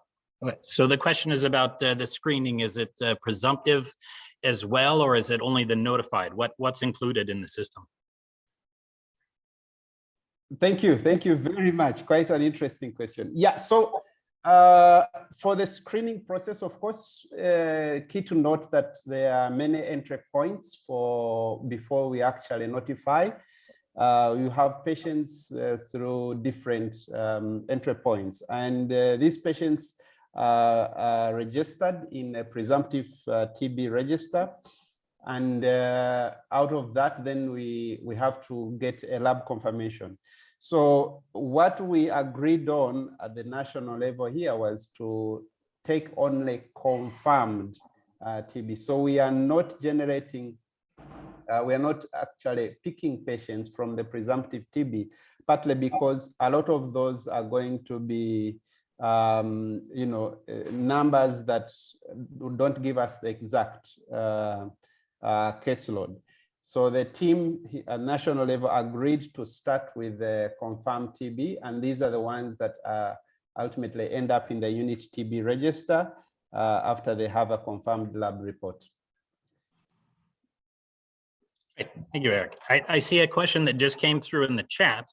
A: Okay, so the question is about uh, the screening. Is it uh, presumptive as well, or is it only the notified? What, what's included in the system?
D: Thank you. Thank you very much. Quite an interesting question. Yeah, so uh, for the screening process, of course, uh, key to note that there are many entry points for before we actually notify. Uh, you have patients uh, through different um, entry points, and uh, these patients uh, are registered in a presumptive TB register. And out of that, then we, we have to get a lab confirmation. So what we agreed on at the national level here was to take only confirmed uh, TB. So we are not generating, uh, we are not actually picking patients from the presumptive TB, partly because a lot of those are going to be, um, you know, uh, numbers that don't give us the exact uh, uh, caseload. So the team at national level agreed to start with the confirmed TB, and these are the ones that uh, ultimately end up in the unit TB register uh, after they have a confirmed lab report.
A: Thank you, Eric. I, I see a question that just came through in the chat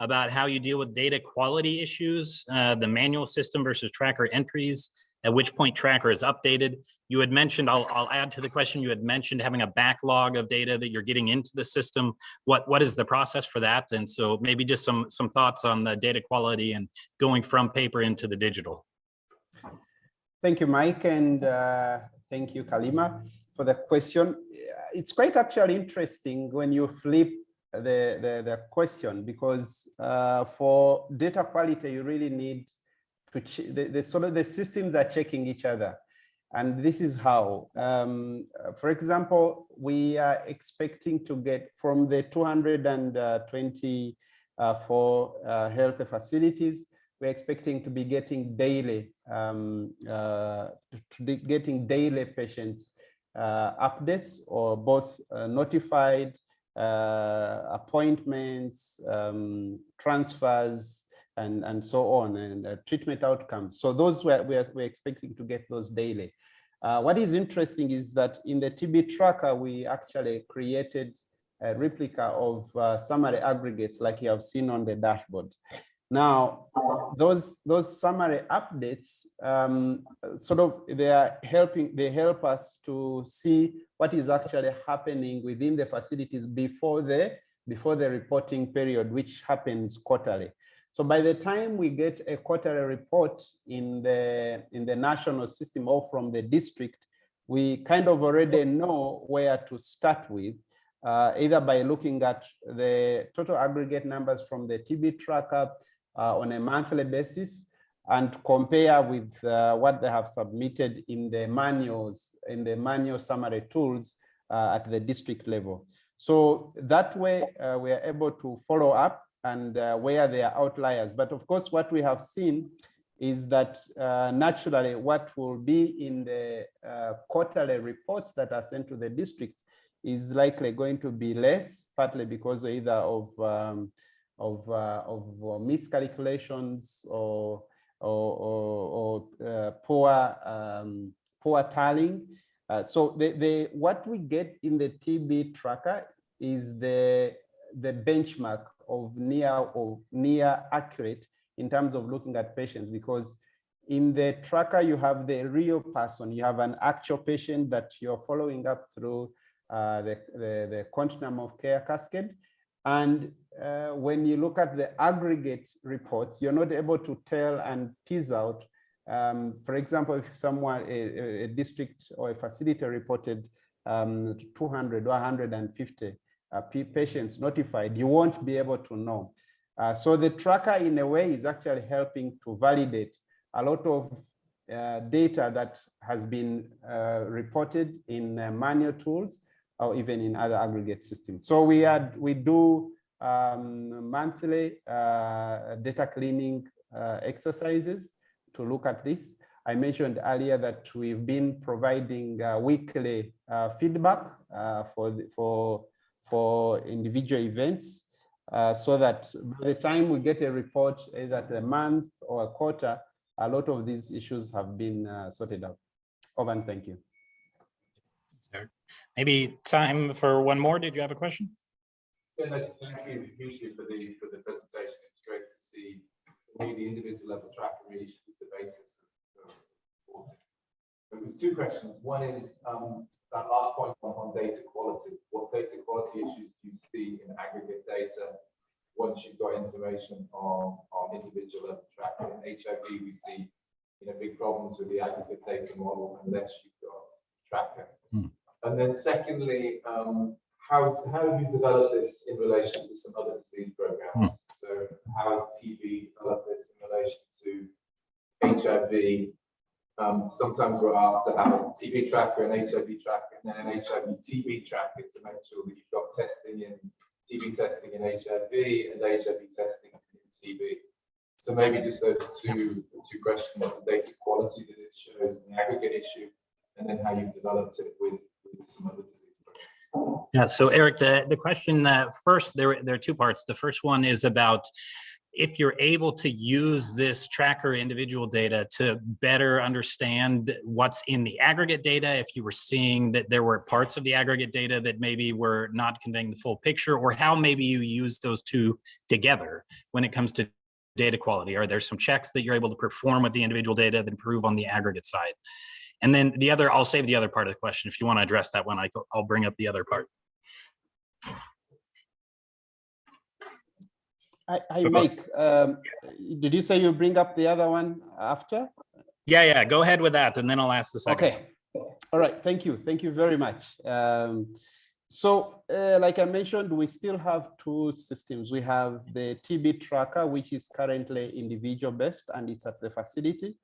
A: about how you deal with data quality issues, uh, the manual system versus tracker entries, at which point tracker is updated. You had mentioned, I'll, I'll add to the question, you had mentioned having a backlog of data that you're getting into the system. What, what is the process for that? And so maybe just some, some thoughts on the data quality and going from paper into the digital.
D: Thank you, Mike, and uh, thank you, Kalima, for the question. It's quite actually interesting when you flip the, the, the question because uh, for data quality, you really need to the, the sort of the systems are checking each other. And this is how, um, for example, we are expecting to get from the 220 uh, for uh, health facilities, we're expecting to be getting daily, um, uh, to be getting daily patients uh, updates or both uh, notified uh, appointments, um, transfers, and, and so on, and uh, treatment outcomes. So those were, we're, we're expecting to get those daily. Uh, what is interesting is that in the TB tracker, we actually created a replica of uh, summary aggregates like you have seen on the dashboard. Now, those, those summary updates, um, sort of, they are helping, they help us to see what is actually happening within the facilities before the, before the reporting period, which happens quarterly. So by the time we get a quarterly report in the, in the national system or from the district, we kind of already know where to start with, uh, either by looking at the total aggregate numbers from the TB tracker uh, on a monthly basis and compare with uh, what they have submitted in the manuals, in the manual summary tools uh, at the district level. So that way uh, we are able to follow up and uh, where there are outliers. But of course, what we have seen is that uh, naturally what will be in the uh, quarterly reports that are sent to the district is likely going to be less, partly because either of um, of, uh, of miscalculations or or, or, or uh, poor um, poor tallying. Uh, so the, the what we get in the TB tracker is the the benchmark of near or near accurate in terms of looking at patients because in the tracker you have the real person. You have an actual patient that you're following up through uh, the, the, the continuum of care cascade. And uh, when you look at the aggregate reports you're not able to tell and tease out um, for example if someone a, a, district or a facility reported um, 200 or 150 uh, patients notified, you won't be able to know. Uh, so the tracker in a way is actually helping to validate a lot of uh, data that has been uh, reported in uh, manual tools or even in other aggregate systems. So we had we do um, monthly uh, data cleaning exercises to look at this. I mentioned earlier that we've been providing weekly feedback for the, for for individual events uh, so that by the time we get a report either a month or a quarter, a lot of these issues have been uh, sorted out. Over and thank you.
A: Maybe time for one more. Did you have a question?
F: Yeah, no, thank you hugely for the, for the presentation. It's great to see, the individual level tracker really is the basis of. of reporting. There was two questions. One is, um, that last point on, data quality. What data quality issues do you see in aggregate data? Once you've got information on, on individual level tracking, in HIV, we see, you know, big problems with the aggregate data model unless you've got tracker.
A: Hmm.
F: And then secondly, um, how, how have you developed this in relation to some other disease programs? So how has TB developed this in relation to HIV? Um, sometimes we're asked to have a TB tracker and HIV tracker and then an HIV TB tracker to make sure that you've got testing in TB testing in HIV and HIV testing in TB. So maybe just those two, two questions, the data quality that it shows and the aggregate issue, and then how you've developed it with, with some other disease.
A: Yeah, so Eric, the, the question that first, there, there are two parts. The first one is about if you're able to use this tracker individual data to better understand what's in the aggregate data, if you were seeing that there were parts of the aggregate data that maybe were not conveying the full picture, or how maybe you use those two together when it comes to data quality. Are there some checks that you're able to perform with the individual data that improve on the aggregate side? And then the other, I'll save the other part of the question. If you want to address that one, I'll bring up the other part.
D: I, I Mike, um, did you say you bring up the other one after?
A: Yeah, yeah, go ahead with that, and then I'll ask the second.
D: Okay, all right, thank you, thank you very much. Um, so, uh, like I mentioned, we still have two systems. We have the TB tracker, which is currently individual based and it's at the facility.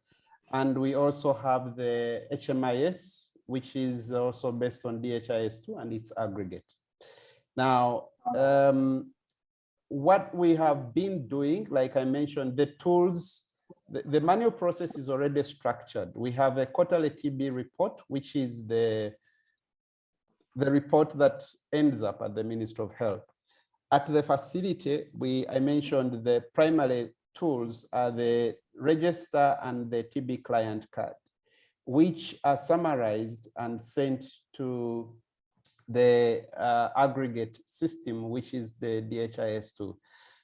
D: And we also have the HMIS, which is also based on DHIS2 and it's aggregate. Now, um, what we have been doing, like I mentioned, the tools, the, the manual process is already structured. We have a quarterly TB report, which is the, the report that ends up at the Ministry of Health. At the facility, we, I mentioned the primary tools are the register and the TB client card, which are summarized and sent to the uh, aggregate system, which is the DHIS2.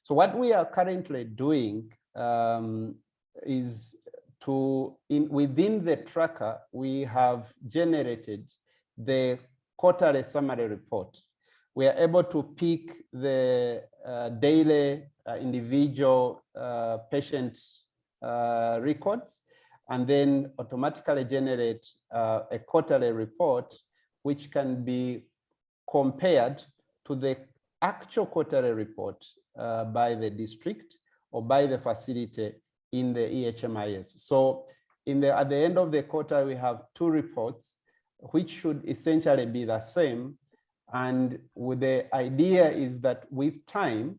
D: So what we are currently doing um, is to, in within the tracker, we have generated the quarterly summary report. We are able to pick the uh, daily uh, individual uh, patient uh, records and then automatically generate uh, a quarterly report which can be compared to the actual quarterly report uh, by the district or by the facility in the EHMIS. So in the, at the end of the quarter, we have two reports, which should essentially be the same. And the idea is that with time,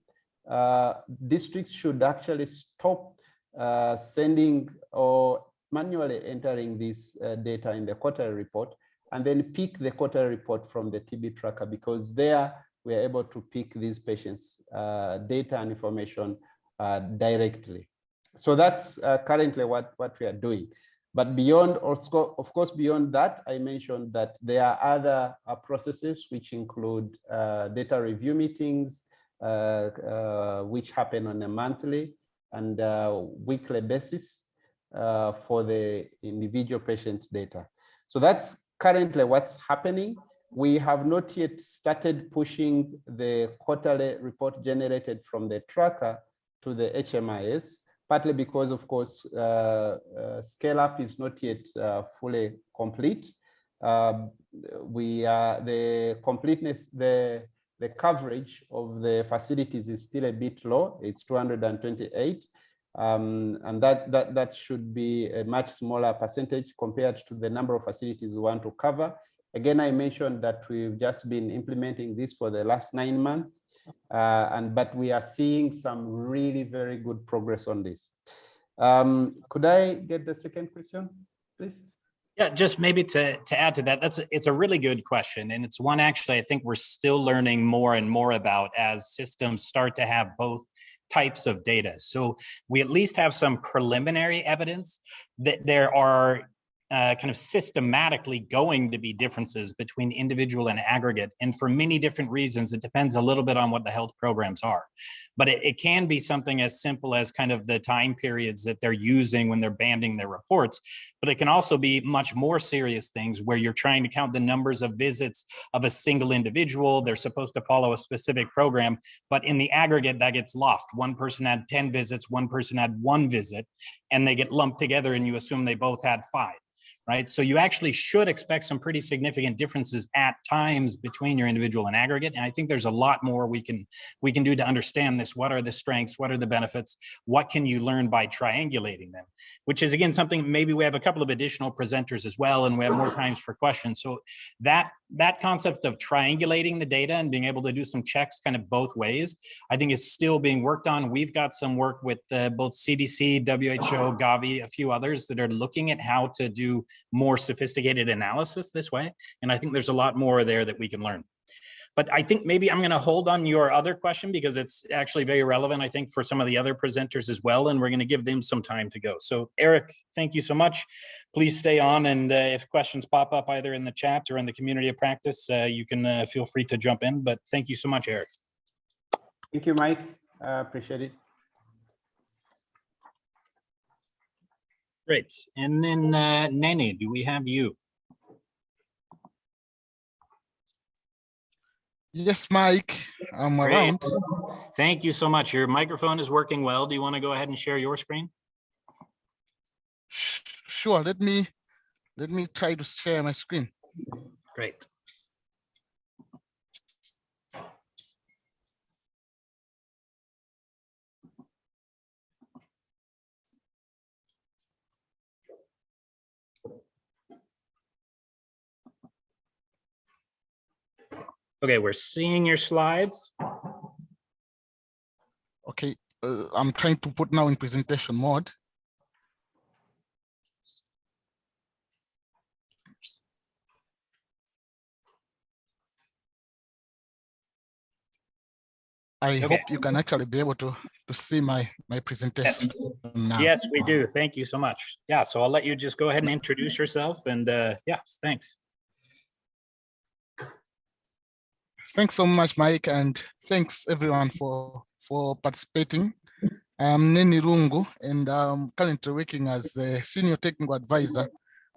D: uh, districts should actually stop uh, sending or manually entering this uh, data in the quarterly report and then pick the quarterly report from the TB tracker because there we are able to pick these patients uh, data and information uh, directly. So that's uh, currently what, what we are doing. But beyond, of course, beyond that, I mentioned that there are other uh, processes which include uh, data review meetings, uh, which happen on a monthly and weekly basis for the individual patient data. So that's currently what's happening. We have not yet started pushing the quarterly report generated from the tracker to the HMIS, partly because, of course, uh, uh, scale up is not yet uh, fully complete. Um, we are the completeness, the the coverage of the facilities is still a bit low. It's 228. Um, and that, that, that should be a much smaller percentage compared to the number of facilities we want to cover. Again, I mentioned that we've just been implementing this for the last nine months, uh, and but we are seeing some really very good progress on this. Um, could I get the second question, please?
A: Yeah, just maybe to, to add to that, that's, a- it's a really good question. And it's one actually, I think we're still learning more and more about as systems start to have both types of data. So we at least have some preliminary evidence that there are uh, kind of systematically going to be differences between individual and aggregate. And for many different reasons, it depends a little bit on what the health programs are. But it, it can be something as simple as kind of the time periods that they're using when they're banding their reports. But it can also be much more serious things where you're trying to count the numbers of visits of a single individual. They're supposed to follow a specific program, but in the aggregate that gets lost. One person had 10 visits, one person had one visit, and they get lumped together and you assume they both had five right? So you actually should expect some pretty significant differences at times between your individual and aggregate. And I think there's a lot more we can we can do to understand this. What are the strengths? What are the benefits? What can you learn by triangulating them? Which is again something maybe we have a couple of additional presenters as well, and we have more times for questions. So that that concept of triangulating the data and being able to do some checks kind of both ways, I think is still being worked on. We've got some work with uh, both CDC, WHO, Gavi, a few others that are looking at how to do more sophisticated analysis this way. And I think there's a lot more there that we can learn. But I think maybe I'm going to hold on your other question because it's actually very relevant, I think, for some of the other presenters as well. And we're going to give them some time to go. So Eric, thank you so much. Please stay on. And uh, if questions pop up either in the chat or in the community of practice, uh, you can uh, feel free to jump in. But thank you so much, Eric.
D: Thank you, Mike. Uh, appreciate it.
A: Great. And then uh, Nene, do we have you?
G: Yes, Mike, I'm
A: Great.
G: around.
A: Thank you so much. Your microphone is working well. Do you want to go ahead and share your screen?
G: Sure, let me, let me try to share my screen.
A: Great. Okay, we're seeing your slides.
G: Okay, uh, I'm trying to put now in presentation mode. I
A: Okay.
G: hope you can actually be able to, to see my, my presentation now.
A: Yes, we do. Thank you so much. Yeah, so I'll let you just go ahead and introduce yourself and uh, yeah, thanks.
G: Thanks so much, Mike, and thanks everyone for for participating. I'm Neni Rungu, and I'm currently working as a senior technical advisor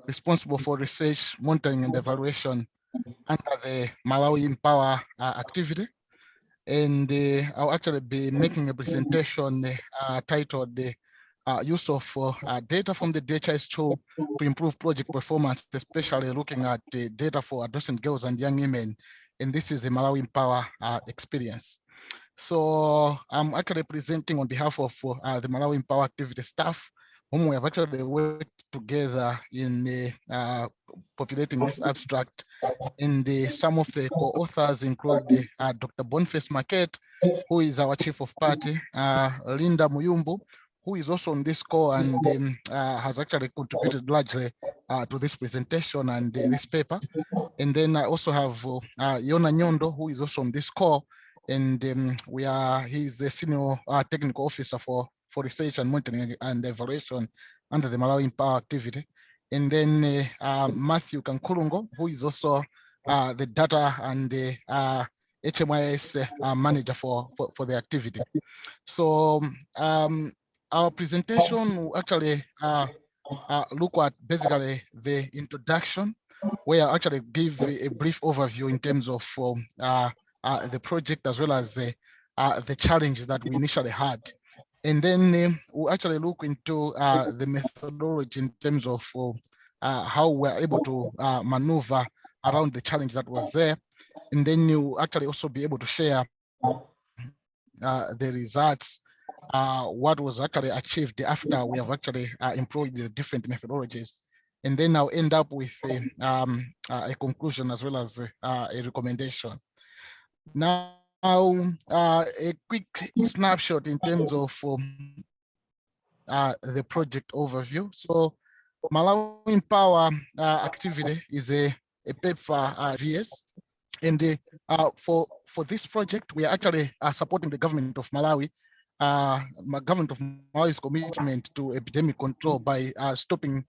G: responsible for research, monitoring, and evaluation under the Malawi Empower uh, activity. And uh, I'll actually be making a presentation uh, titled the uh, use of uh, uh, data from the DHIS2 to improve project performance, especially looking at the data for adolescent girls and young women and this is the Malawi Empower uh, experience. So I'm actually presenting on behalf of uh, the Malawi Empower activity staff, whom we have actually worked together in uh, populating this abstract. And the, some of the co-authors include the, uh, Dr. Boniface Marquette, who is our chief of party, uh, Linda Muyumbu, who is also on this call and um, uh, has actually contributed largely uh, to this presentation and uh, this paper. And then I also have uh, uh, Yona Nyondo, who is also on this call. And um, we are, he's the senior uh, technical officer for, for research and monitoring and evaluation under the Malawi Empower activity. And then uh, uh, Matthew Kankulungo, who is also uh, the data and the uh, HMIS uh, manager for, for, for the activity. So um, our presentation will actually uh, uh, look at basically the introduction, where I actually give a, brief overview in terms of um, uh, uh, the project as well as the, uh, the challenges that we initially had. And then um, we'll actually look into uh, the methodology in terms of uh, how we're able to uh, maneuver around the challenge that was there. And then you actually also be able to share the results uh, what was actually achieved after we have actually uh, employed the different methodologies. And then I'll end up with a, um, uh, a conclusion as well as uh, a recommendation. Now, uh, a quick snapshot in terms of um, uh, the project overview. So Malawi Empower uh, activity is a, a PEPFAR uh, VS. And uh, uh, for, for this project, we are actually uh, supporting the government of Malawi, uh, my government of Malawi's commitment to epidemic control by uh, stopping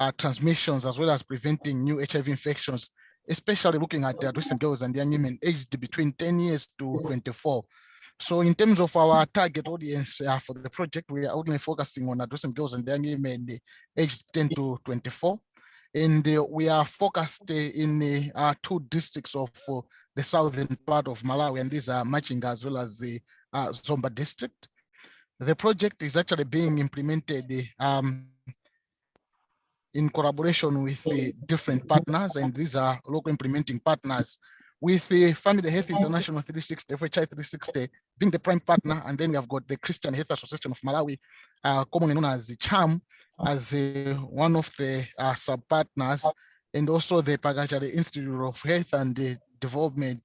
G: uh, transmissions as well as preventing new HIV infections, especially looking at the adolescent girls and young women aged between 10 years to 24. So in terms of our target audience uh, for the project, we are only focusing on adolescent girls and young women aged 10 to 24. And uh, we are focused uh, in uh, two districts of uh, the southern part of Malawi, and these are Machinga as well as the uh, Zomba district. The project is actually being implemented um, in collaboration with the different partners, and these are local implementing partners with the Family Health International 360, FHI 360 being the prime partner, and then we have got the Christian Health Association of Malawi, uh, commonly known as the CHAM, as uh, one of the uh, sub-partners, and also the Pakachere Institute of Health and Development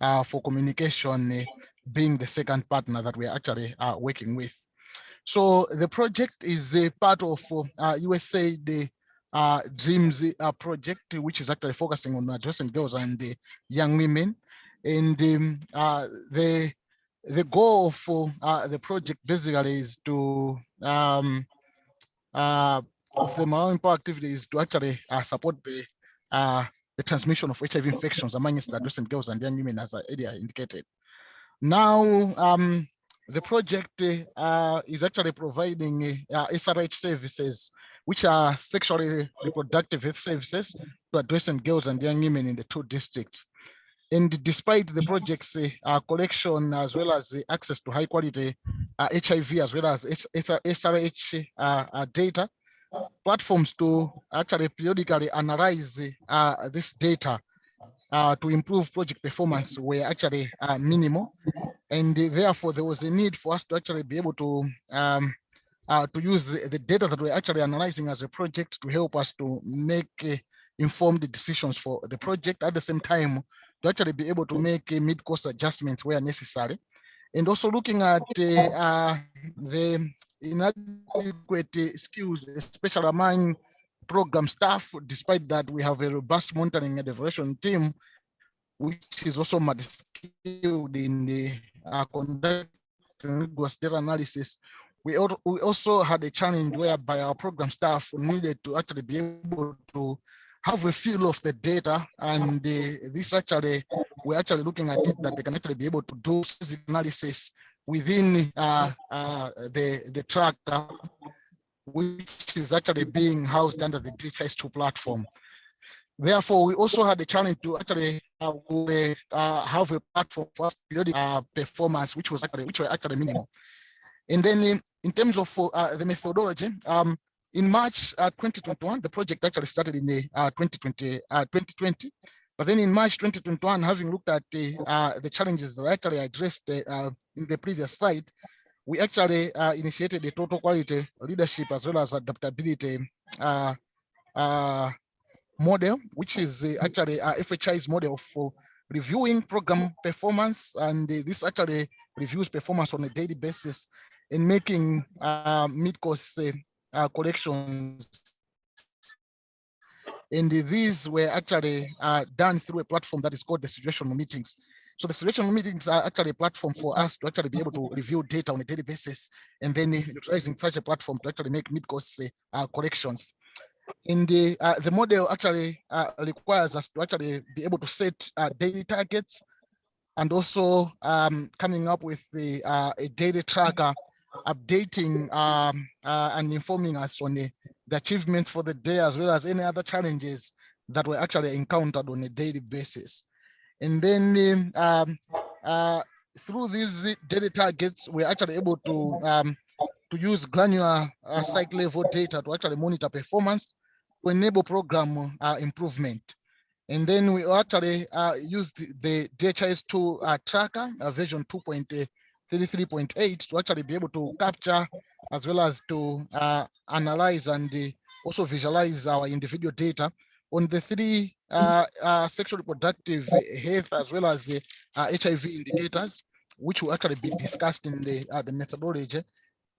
G: uh, for Communication uh, being the second partner that we are actually uh, working with. So the project is a part of uh, USA the uh, Dreams uh, project, which is actually focusing on addressing girls and young women. And um, uh, the the goal for uh, the project basically is to um, of the Malawi Empower activity is to actually support the the transmission of HIV infections amongst adolescent girls and young women, as I earlier indicated. Now, um, the project uh, is actually providing uh, SRH services, which are sexually reproductive health services to adolescent girls and young women in the two districts. And despite the project's uh, collection as well as the access to high quality uh, HIV as well as SRH uh, uh, data, platforms to actually periodically analyze uh, this data uh, to improve project performance were actually uh, minimal. And therefore, there was a need for us to actually be able to um, uh, to use the, data that we're actually analyzing as a project to help us to make uh, informed decisions for the project. At the same time, to actually be able to make uh, mid-course adjustments where necessary. And also looking at uh, the inadequate skills, especially among program staff, despite that we have a robust monitoring and evaluation team, which is also skilled in the uh, conducting rigorous data analysis. We, we also had a challenge whereby our program staff needed to actually be able to have a feel of the data and uh, this actually we're actually looking at it that they can actually be able to do analysis within uh, uh, the the tracker which is actually being housed under the DHIS2 platform. Therefore, we also had a challenge to actually uh, uh, have a platform for us periodic uh, performance, which was actually which were actually minimal. And then in, in terms of uh, the methodology, um, in March uh, 2021, the project actually started in the 2020, 2020. But then in March 2021, having looked at the, the challenges that I actually addressed in the previous slide, we actually uh, initiated a total quality leadership as well as adaptability uh, uh, model, which is actually a FHI's model for reviewing program performance. And this actually reviews performance on a daily basis and making mid-course collections. And these were actually done through a platform that is called the situational meetings. So the situational meetings are actually a platform for us to actually be able to review data on a daily basis and then utilizing such a platform to actually make mid-course uh, corrections. In the uh, the model actually uh, requires us to actually be able to set uh, daily targets and also um, coming up with the uh, a daily tracker updating um, uh, and informing us on the, the achievements for the day as well as any other challenges that were actually encountered on a daily basis. And then um, uh, through these data targets, we're actually able to um, to use granular uh, site level data to actually monitor performance to enable program uh, improvement. And then we actually uh, use the, the DHIS2 uh, tracker uh, version 2.33.8 to actually be able to capture as well as to uh, analyze and also visualize our individual data on the three uh, uh, sexual reproductive health as well as the uh, HIV indicators, which will actually be discussed in the, uh, the methodology.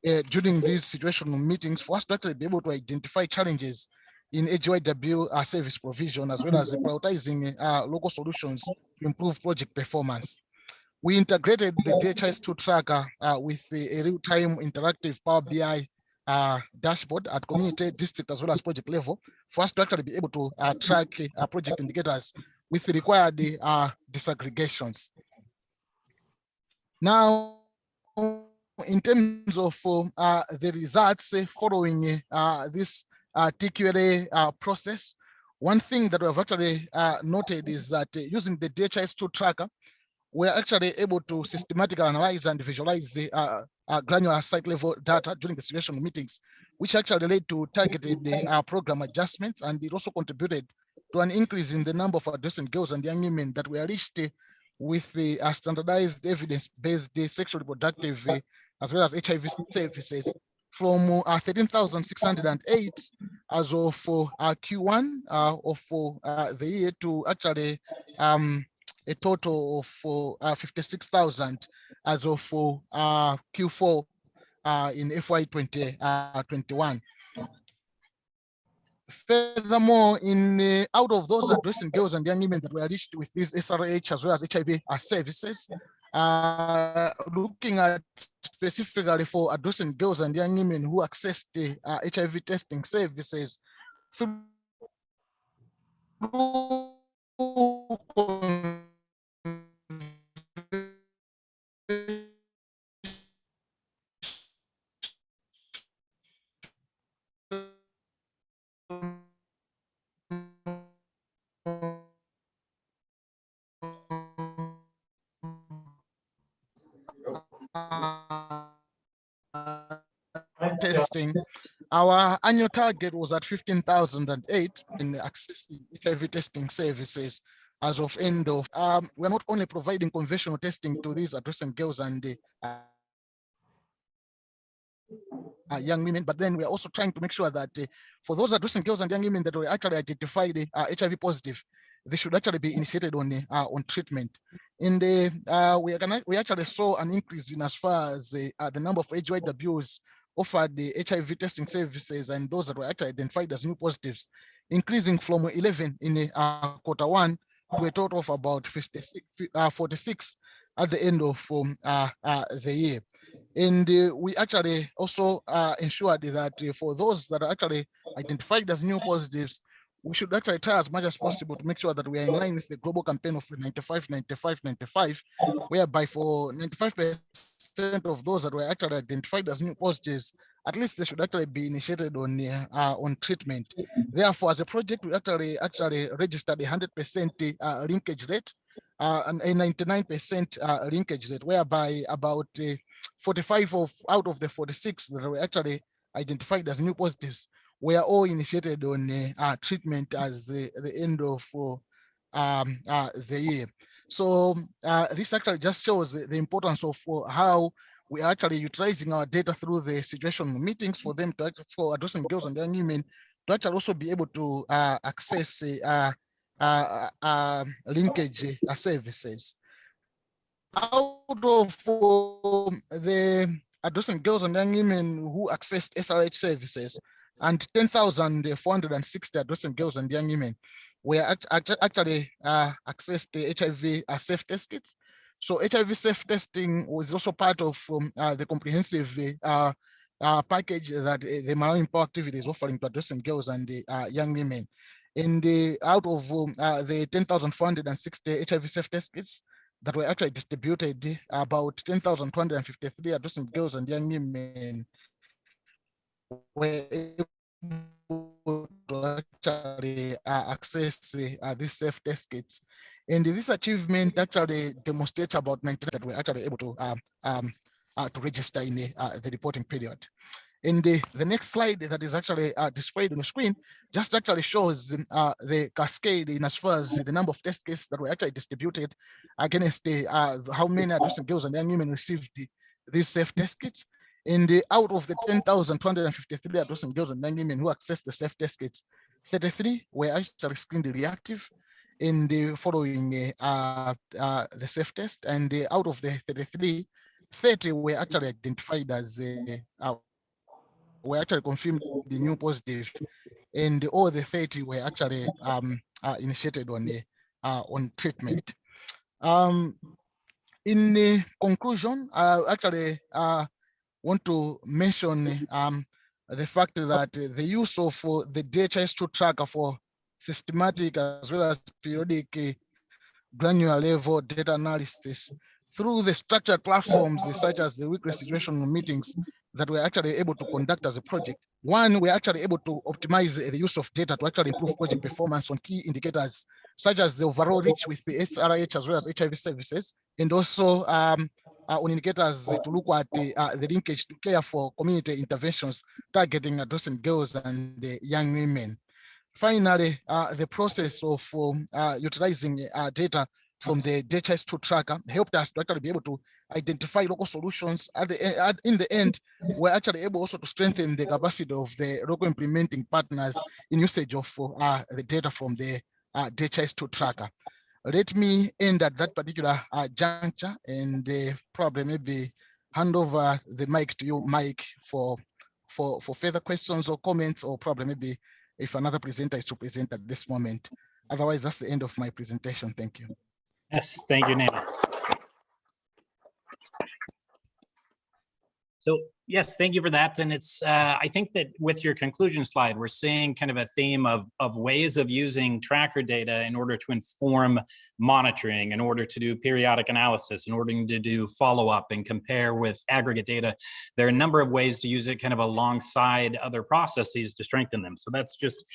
G: uh, during these situational meetings for us to actually be able to identify challenges in AGYW uh, service provision as well as prioritizing uh, local solutions to improve project performance. We integrated the DHIS2 tracker uh, with a real-time interactive Power BI uh, dashboard at community, district, as well as project level for us to actually be able to uh, track uh, project indicators with the required uh, disaggregations. Now, in terms of uh, the results following uh, this uh, TQLA uh, process, one thing that we have actually uh, noted is that uh, using the DHIS2 tracker, we're actually able to systematically analyze and visualize the uh, uh, granular site level data during the situation meetings, which actually led to targeted uh, program adjustments, and it also contributed to an increase in the number of adolescent girls and young women that were reached with the uh, standardized evidence-based uh, sexual reproductive uh, as well as HIV services from uh, 13,608 as of uh, Q1 uh, of the year to actually um, a total of uh, 56,000 as of uh, Q4 uh, in FY 2021. Furthermore, in uh, out of those adolescent girls and young women that were reached with these SRH as well as HIV uh, services, uh, looking at specifically for adolescent girls and young women who accessed the uh, HIV testing services through our annual target was at 15,008 in accessing HIV testing services as of end of, um, we're not only providing conventional testing to these adolescent girls and uh, uh, young women, but then we're also trying to make sure that uh, for those adolescent girls and young women that were actually identified uh, HIV positive, they should actually be initiated on uh, on treatment. In the uh, we gonna, we actually saw an increase in as far as uh, the number of AGYWs offered the HIV testing services and those that were actually identified as new positives, increasing from 11 in uh, quarter one to a total of about 56, uh, 46 at the end of um, uh, uh, the year. And uh, we actually also uh, ensured that for those that are actually identified as new positives, we should actually try as much as possible to make sure that we are in line with the global campaign of 95, 95, 95, whereby for 95% of those that were actually identified as new positives, at least they should actually be initiated on uh, uh, on treatment. Therefore, as a project, we actually actually registered a 100% uh, linkage rate uh, and a 99% uh, linkage rate, whereby about uh, 45 of out of the 46 that were actually identified as new positives were all initiated on uh, treatment as the, end of um, the year. So uh, this actually just shows the, the importance of how we are actually utilizing our data through the situation meetings for them to for adolescent girls and young women to actually also be able to uh, access uh, uh, uh, linkage uh, services. Out of um, the adolescent girls and young women who accessed SRH services and 10,460 adolescent girls and young women act act actually uh, accessed the HIV uh, self test kits. So HIV self testing was also part of um, uh, the comprehensive uh, uh, package that the Malawi Empower activity is offering to adolescent girls and uh, young women. In the out of um, the 10,460 HIV self test kits that were actually distributed, about 10,253 adolescent girls and young women were actually uh, access uh, these self test kits. And this achievement actually demonstrates about 19 that we're actually able to um, um, uh, to register in the, uh, the reporting period. In the, the next slide that is actually uh, displayed on the screen just actually shows uh, the cascade in as far as the number of test cases that were actually distributed against the how many adolescent girls and young women received the, these self test kits. In the out of the 10,253 adolescent girls and young women who accessed the self test kits, 33 were actually screened reactive in the following uh, uh, the self test. And uh, out of the 33, 30 were actually identified as uh, uh, were actually confirmed the new positive, and all the 30 were actually um, uh, initiated on the uh, on treatment. Um, in the conclusion, actually uh, want to mention um, the fact that the use of uh, the DHIS2 tracker for systematic as well as periodic uh, granular level data analysis through the structured platforms such as the weekly situational meetings that we're actually able to conduct as a project. One, we're actually able to optimize the use of data to actually improve project performance on key indicators such as the overall reach with the SRH as well as HIV services, and also um, uh, on indicators to look at the, uh, the linkage to care for community interventions targeting adolescent girls and young women. Finally, uh, the process of um, utilizing data from the DHIS2 tracker helped us to actually be able to identify local solutions. At the e- at, in the end, we're actually able also to strengthen the capacity of the local implementing partners in usage of uh, the data from the uh, DHIS2 tracker. Let me end at that particular uh, juncture and uh, probably maybe hand over the mic to you, Mike, for for for further questions or comments, or probably maybe if another presenter is to present at this moment. Otherwise, that's the end of my presentation. Thank you.
A: Yes, thank you, Nana. So yes, thank you for that. And it's, uh, I think that with your conclusion slide, we're seeing kind of a theme of, of ways of using tracker data in order to inform monitoring, in order to do periodic analysis, in order to do follow-up and compare with aggregate data. There are a number of ways to use it kind of alongside other processes to strengthen them. So that's just,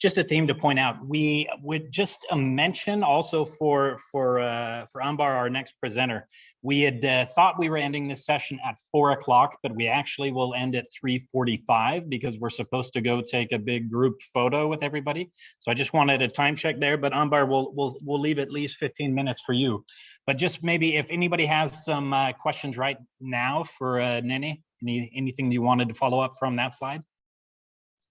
A: just a theme to point out. We would just a mention also for, for, uh, for Ambar, our next presenter, we had uh, thought we were ending this session at four o'clock, but we actually will end at 3:45 because we're supposed to go take a big group photo with everybody. So I just wanted a time check there, but Ambar, we'll, we'll, we'll leave at least 15 minutes for you. But just maybe if anybody has some uh, questions right now for uh, Nene, any, anything you wanted to follow up from that slide?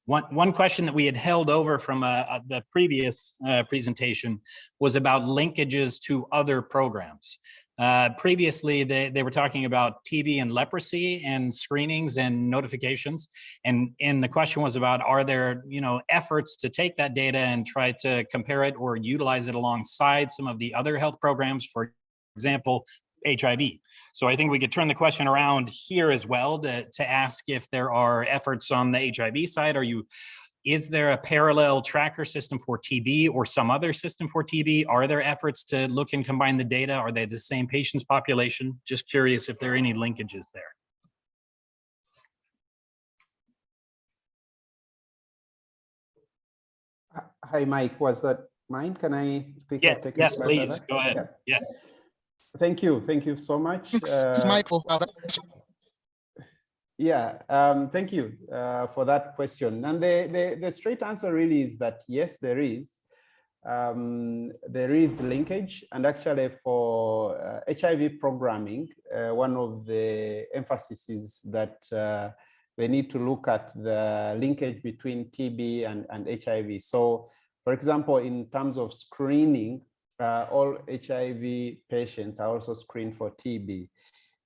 A: One, one question that we had held over from uh, uh, the previous uh, presentation was about linkages to other programs. Uh, previously, they, they were talking about TB and leprosy and screenings and notifications. And, and the question was about, are there, you know, efforts to take that data and try to compare it or utilize it alongside some of the other health programs, for example, HIV. So I think we could turn the question around here as well to, to ask if there are efforts on the HIV side. Are you, is there a parallel tracker system for TB or some other system for TB? Are there efforts to look and combine the data? Are they the same patients population? Just curious if there are any linkages there.
D: Hi, Mike, was that mine? Can I pick
A: Yeah,
D: up? take a
A: yes,
D: shot
A: please, go ahead.
D: Yeah.
A: Yes.
D: Thank you, thank you so much.
G: Thanks,
D: Uh,
G: Mike, for
D: Yeah, um, thank you uh, for that question. And the, the, the straight answer really is that yes, there is. Um, there is linkage and actually for uh, HIV programming, uh, one of the emphasis is that uh, they need to look at the linkage between TB and, and HIV. So for example, in terms of screening, uh, all HIV patients are also screened for TB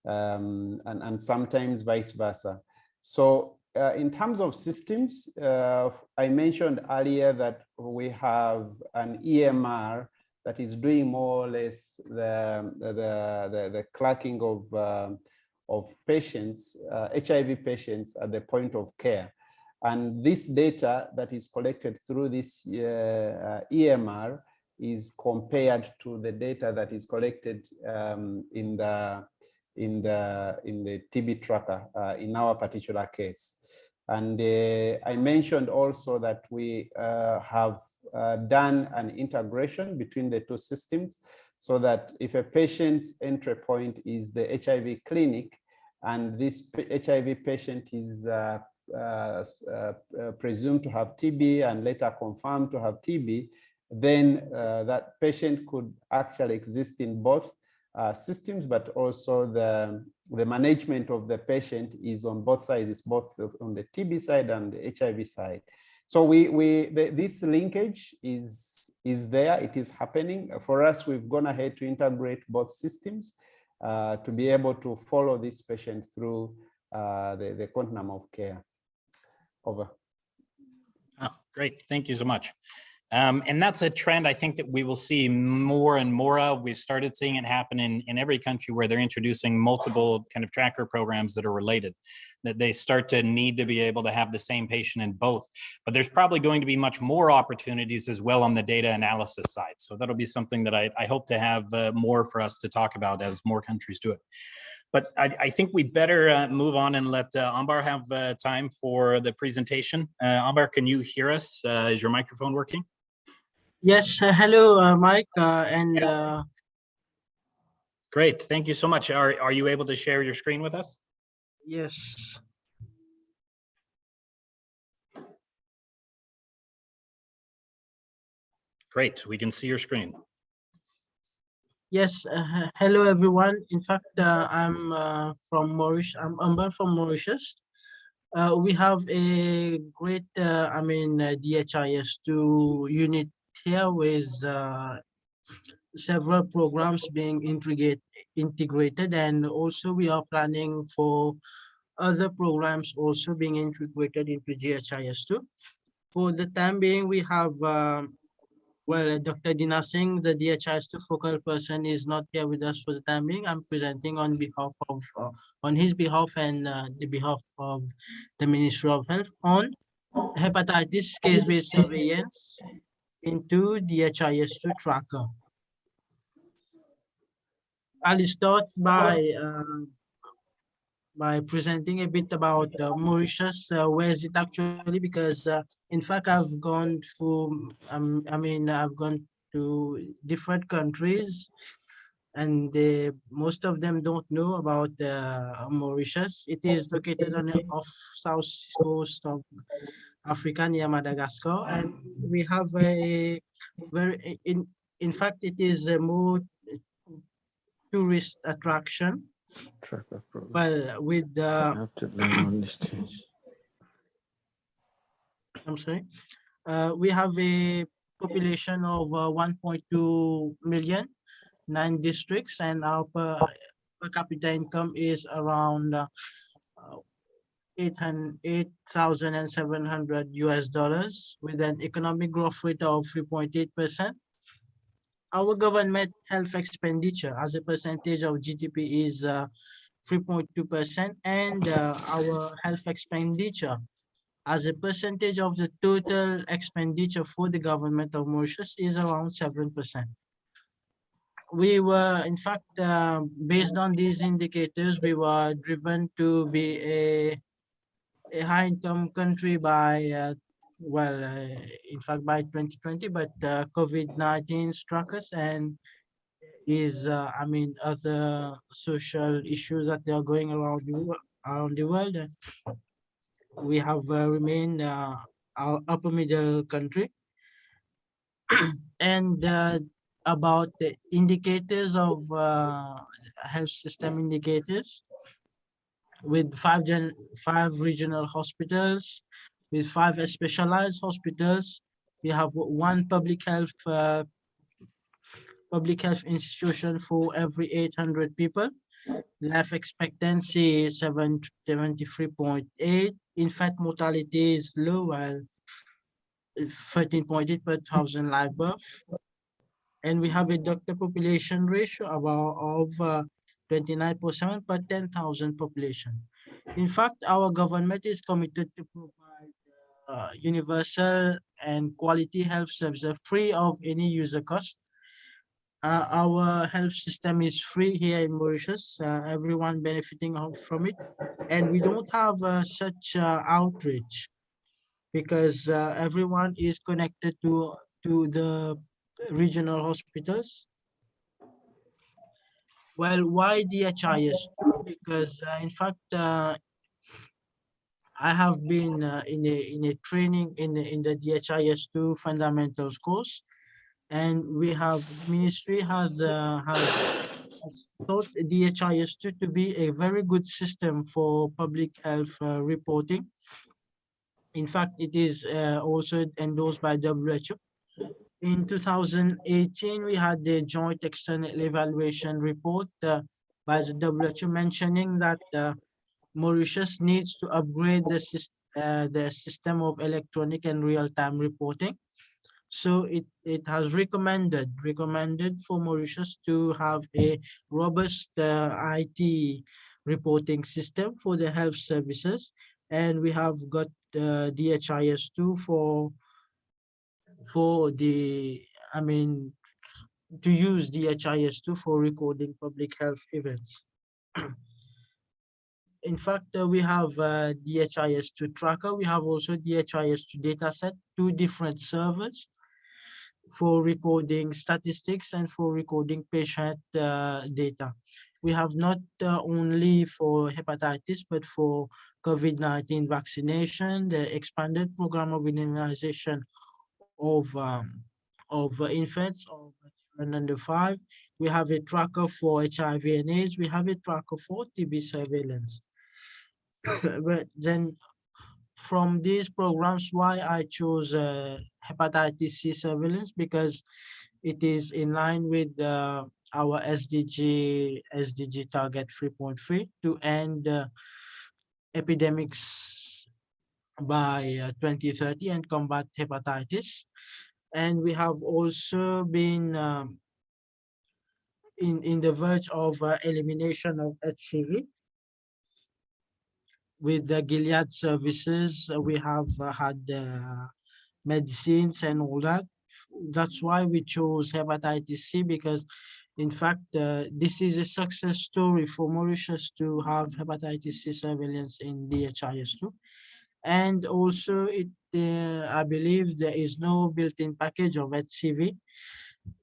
D: um, and, and sometimes vice versa. So uh, in terms of systems, uh, I mentioned earlier that we have an EMR that is doing more or less the, the, the, the clerking of, um of patients, uh, HIV patients at the point of care. And this data that is collected through this uh, uh, EMR is compared to the data that is collected um, in the in the in the TB tracker uh, in our particular case. And uh, I mentioned also that we uh, have done an integration between the two systems so that if a patient's entry point is the HIV clinic and this HIV patient is uh, uh, uh, presumed to have TB and later confirmed to have TB, then that patient could actually exist in both uh, systems, but also the, the management of the patient is on both sides, it's both on the TB side and the HIV side. So we, we the, this linkage is, is there, it is happening. For us, we've gone ahead to integrate both systems. uh, to be able to follow this patient through uh, the, the continuum of care. Over.
A: Oh, great. Thank you so much. Um, and that's a trend I think that we will see more and more of. We've started seeing it happen in, in every country where they're introducing multiple kind of tracker programs that are related, that they start to need to be able to have the same patient in both. But there's probably going to be much more opportunities as well on the data analysis side. So that'll be something that I, I hope to have uh, more for us to talk about as more countries do it. But I, I think we better uh, move on and let uh, Ambar have uh, time for the presentation. Uh, Ambar, can you hear us? Uh, is your microphone working?
H: Yes, uh, hello, uh, Mike, uh, and uh,
A: Great, thank you so much. Are, are you able to share your screen with us?
H: yes.
A: Great, we can see your screen.
H: Yes, uh, hello, everyone. In fact, uh, I'm uh, from Mauritius. I'm Ambar from Mauritius. Uh, we have a great, uh, I mean, uh, DHIS2 unit here with uh, several programs being integrate, integrated, and also we are planning for other programs also being integrated into DHIS2. For the time being, we have um, well, Dr. Dina Singh, the DHIS2 focal person is not here with us for the time being. I'm presenting on behalf of, uh, on his behalf and uh, the behalf of the Ministry of Health on hepatitis case-based surveillance into DHIS2 tracker. I'll start by uh, by presenting a bit about uh, Mauritius. Uh, where is it actually? Because uh, in fact, I've gone to, um, I mean, I've gone to different countries and they, most of them don't know about uh, Mauritius. It is located on the off south coast of Africa near Madagascar. And we have a very, in, in fact, it is a more tourist attraction. Well, with the
I: Have to learn on this stage.
H: I'm sorry. Uh, we have a population of uh, 1.2 million, nine districts, and our per, per capita income is around uh, uh, 8,700 US dollars with an economic growth rate of 3.8 percent. Our government health expenditure as a percentage of GDP is uh, 3.2 percent, and uh, our health expenditure as a percentage of the total expenditure for the government of Mauritius is around seven percent. We were, in fact, uh, based on these indicators, we were driven to be a a high-income country by, uh, well, uh, in fact, by 2020, but uh, COVID-19 struck us and is, uh, I mean, other social issues that they are going around the, around the world. we have uh, remained uh, our upper middle country. and about the indicators of health system indicators with five gen five regional hospitals with five specialized hospitals. We have one public health uh, public health institution for every 800 people. Life expectancy is 7 73.8 infant mortality is low while 13.8 per thousand live birth. And we have a doctor population ratio of uh, 29.7 per 10,000 population. In fact, our government is committed to provide uh, universal and quality health services free of any user cost. Uh, our health system is free here in Mauritius, uh, everyone benefiting from it. And we don't have uh, such uh, outreach because uh, everyone is connected to, to the regional hospitals. Well, why DHIS? Because uh, in fact, uh, I have been uh, in a in a training in the, in the DHIS2 fundamentals course, and we have ministry has uh, has thought DHIS2 to be a very good system for public health uh, reporting. In fact, it is uh, also endorsed by WHO. In 2018, we had the joint external evaluation report uh, by the WHO mentioning that uh, Mauritius needs to upgrade the system, uh, the system of electronic and real-time reporting. So it, it has recommended, recommended for Mauritius to have a robust uh, IT reporting system for the health services. And we have got uh, DHIS2 for, for the, I mean, to use DHIS2 for recording public health events. In fact, uh, we have uh, DHIS2 tracker. We have also DHIS2 dataset, two different servers for recording statistics and for recording patient uh, data. We have not uh, only for hepatitis, but for COVID-19 vaccination, the expanded program of immunization of, um, of uh, infants of children under five. We have a tracker for HIV and AIDS. We have a tracker for TB surveillance. but then from these programs, why I chose uh, hepatitis C surveillance because it is in line with uh, our SDG SDG target 3.3 to end uh, epidemics by uh, 2030 and combat hepatitis. And we have also been um, in, in the verge of uh, elimination of HCV with the Gilead Sciences, uh, we have uh, had uh, medicines and all that. That's why we chose hepatitis C because, in fact, uh, this is a success story for Mauritius to have hepatitis C surveillance in DHIS2. And also, it uh, I believe there is no built-in package of HCV,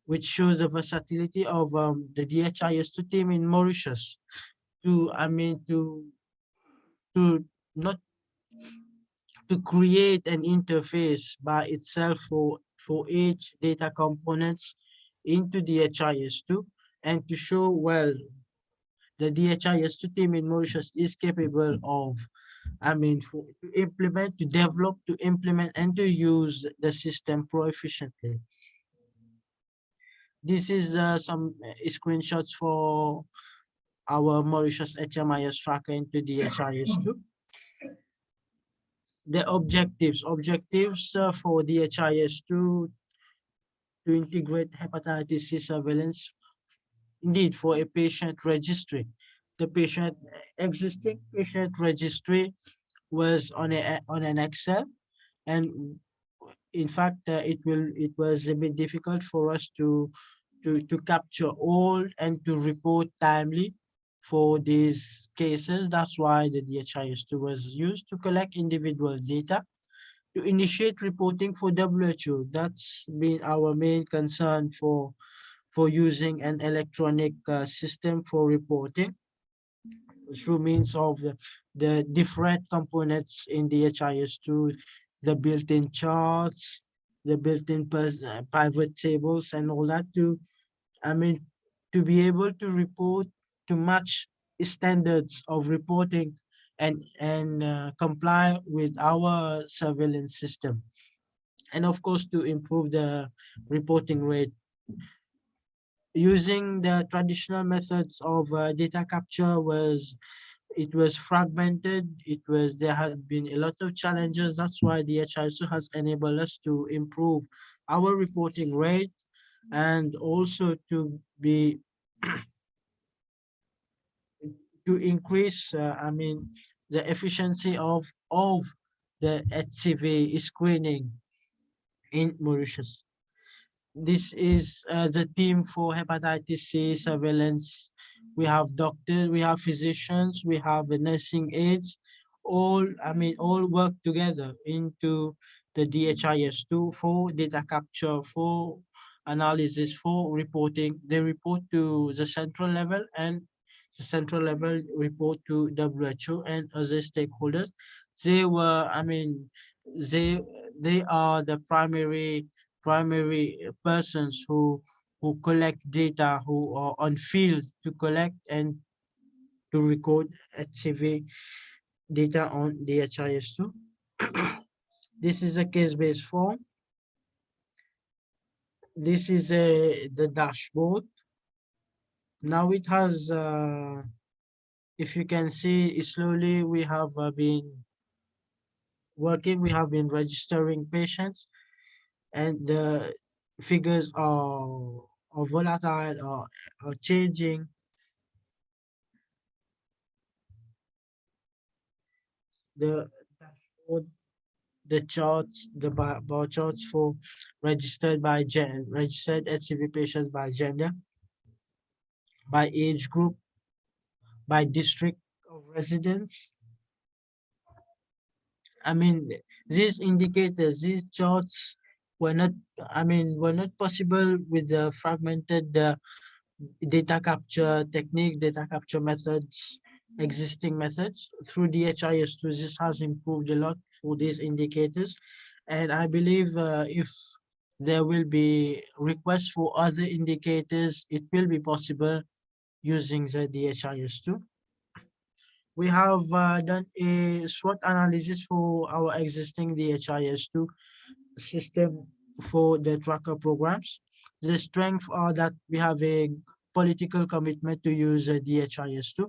H: which shows the versatility of um, the DHIS2 team in Mauritius to, I mean, to to not to create an interface by itself for for each data components into DHIS2 and to show well the DHIS2 team in Mauritius is capable of I mean for, to implement to develop to implement and to use the system pro efficiently this is uh, some screenshots for our Mauritius HMIS tracker into DHIS2. The objectives, objectives uh, for DHIS2 to integrate hepatitis C surveillance, indeed for a patient registry. The patient existing patient registry was on a on an Excel, and in fact, uh, it will it was a bit difficult for us to to to capture all and to report timely for these cases. That's why the DHIS2 was used to collect individual data to initiate reporting for WHO. That's been our main concern for, for using an electronic uh, system for reporting through means of the, the different components in DHIS2, the built-in charts, the built-in uh, pivot tables and all that to, I mean, to be able to report to match standards of reporting and and uh, comply with our surveillance system. And of course to improve the reporting rate using the traditional methods of uh, data capture was it was fragmented it was there had been a lot of challenges that's why DHIS2 has enabled us to improve our reporting rate and also to be to increase, uh, I mean, the efficiency of, of the HCV screening in Mauritius. This is uh, the team for hepatitis C surveillance. We have doctors, we have physicians, we have nursing aides, all, I mean, all work together into the DHIS2 for data capture, for analysis, for reporting. They report to the central level and the central level report to WHO and other stakeholders. They were, I mean, they they are the primary primary persons who who collect data, who are on field to collect and to record HCV data on DHIS2. this is a case-based form. This is a the dashboard now it has, uh, if you can see slowly, we have uh, been working, we have been registering patients and the figures are, are volatile or are changing. The the charts, the bar, bar charts for registered by gen, registered HCV patients by gender, by age group, by district of residence. I mean, these indicators, these charts were not, I mean, were not possible with the fragmented uh, data capture technique, data capture methods, existing methods. Through DHIS2, this has improved a lot for these indicators. And I believe uh, if there will be requests for other indicators, it will be possible using the DHIS2. We have uh, done a SWOT analysis for our existing DHIS2 system for the tracker programs. The strength are that we have a political commitment to use uh, DHIS2.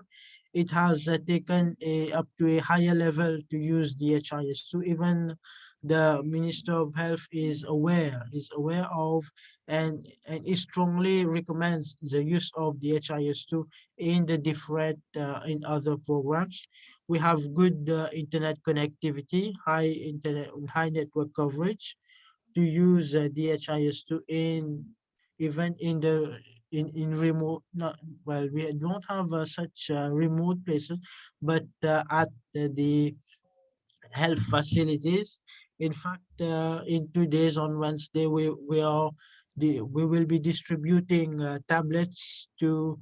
H: It has uh, taken a, up to a higher level to use DHIS2. Even the Minister of Health is aware, is aware of and, and it strongly recommends the use of DHIS2 in the different, uh, in other programs. We have good uh, internet connectivity, high internet, high network coverage to use uh, DHIS2 in even in the in in remote not well we don't have uh, such uh, remote places but uh, at the, health facilities. In fact uh, in two days on wednesday we we are the we will be distributing tablets to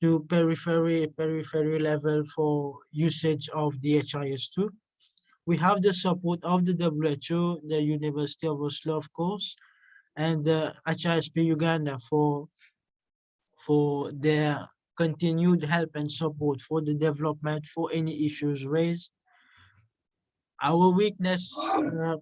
H: to periphery periphery level for usage of DHIS2 we have the support of the WHO, the University of Oslo, of course, and the HISP Uganda for, for their continued help and support for the development for any issues raised. Our weakness uh,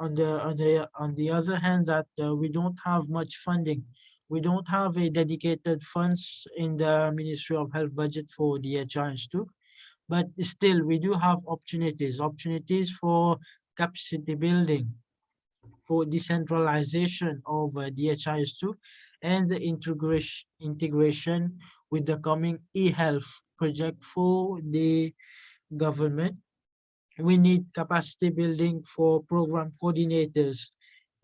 H: on the on the on the other hand that uh, we don't have much funding. We don't have a dedicated funds in the Ministry of Health budget for DHIS2 but still we do have opportunities opportunities for capacity building for decentralization of uh, DHIS2 and the integration integration with the coming e-health project for the government. We need capacity building for program coordinators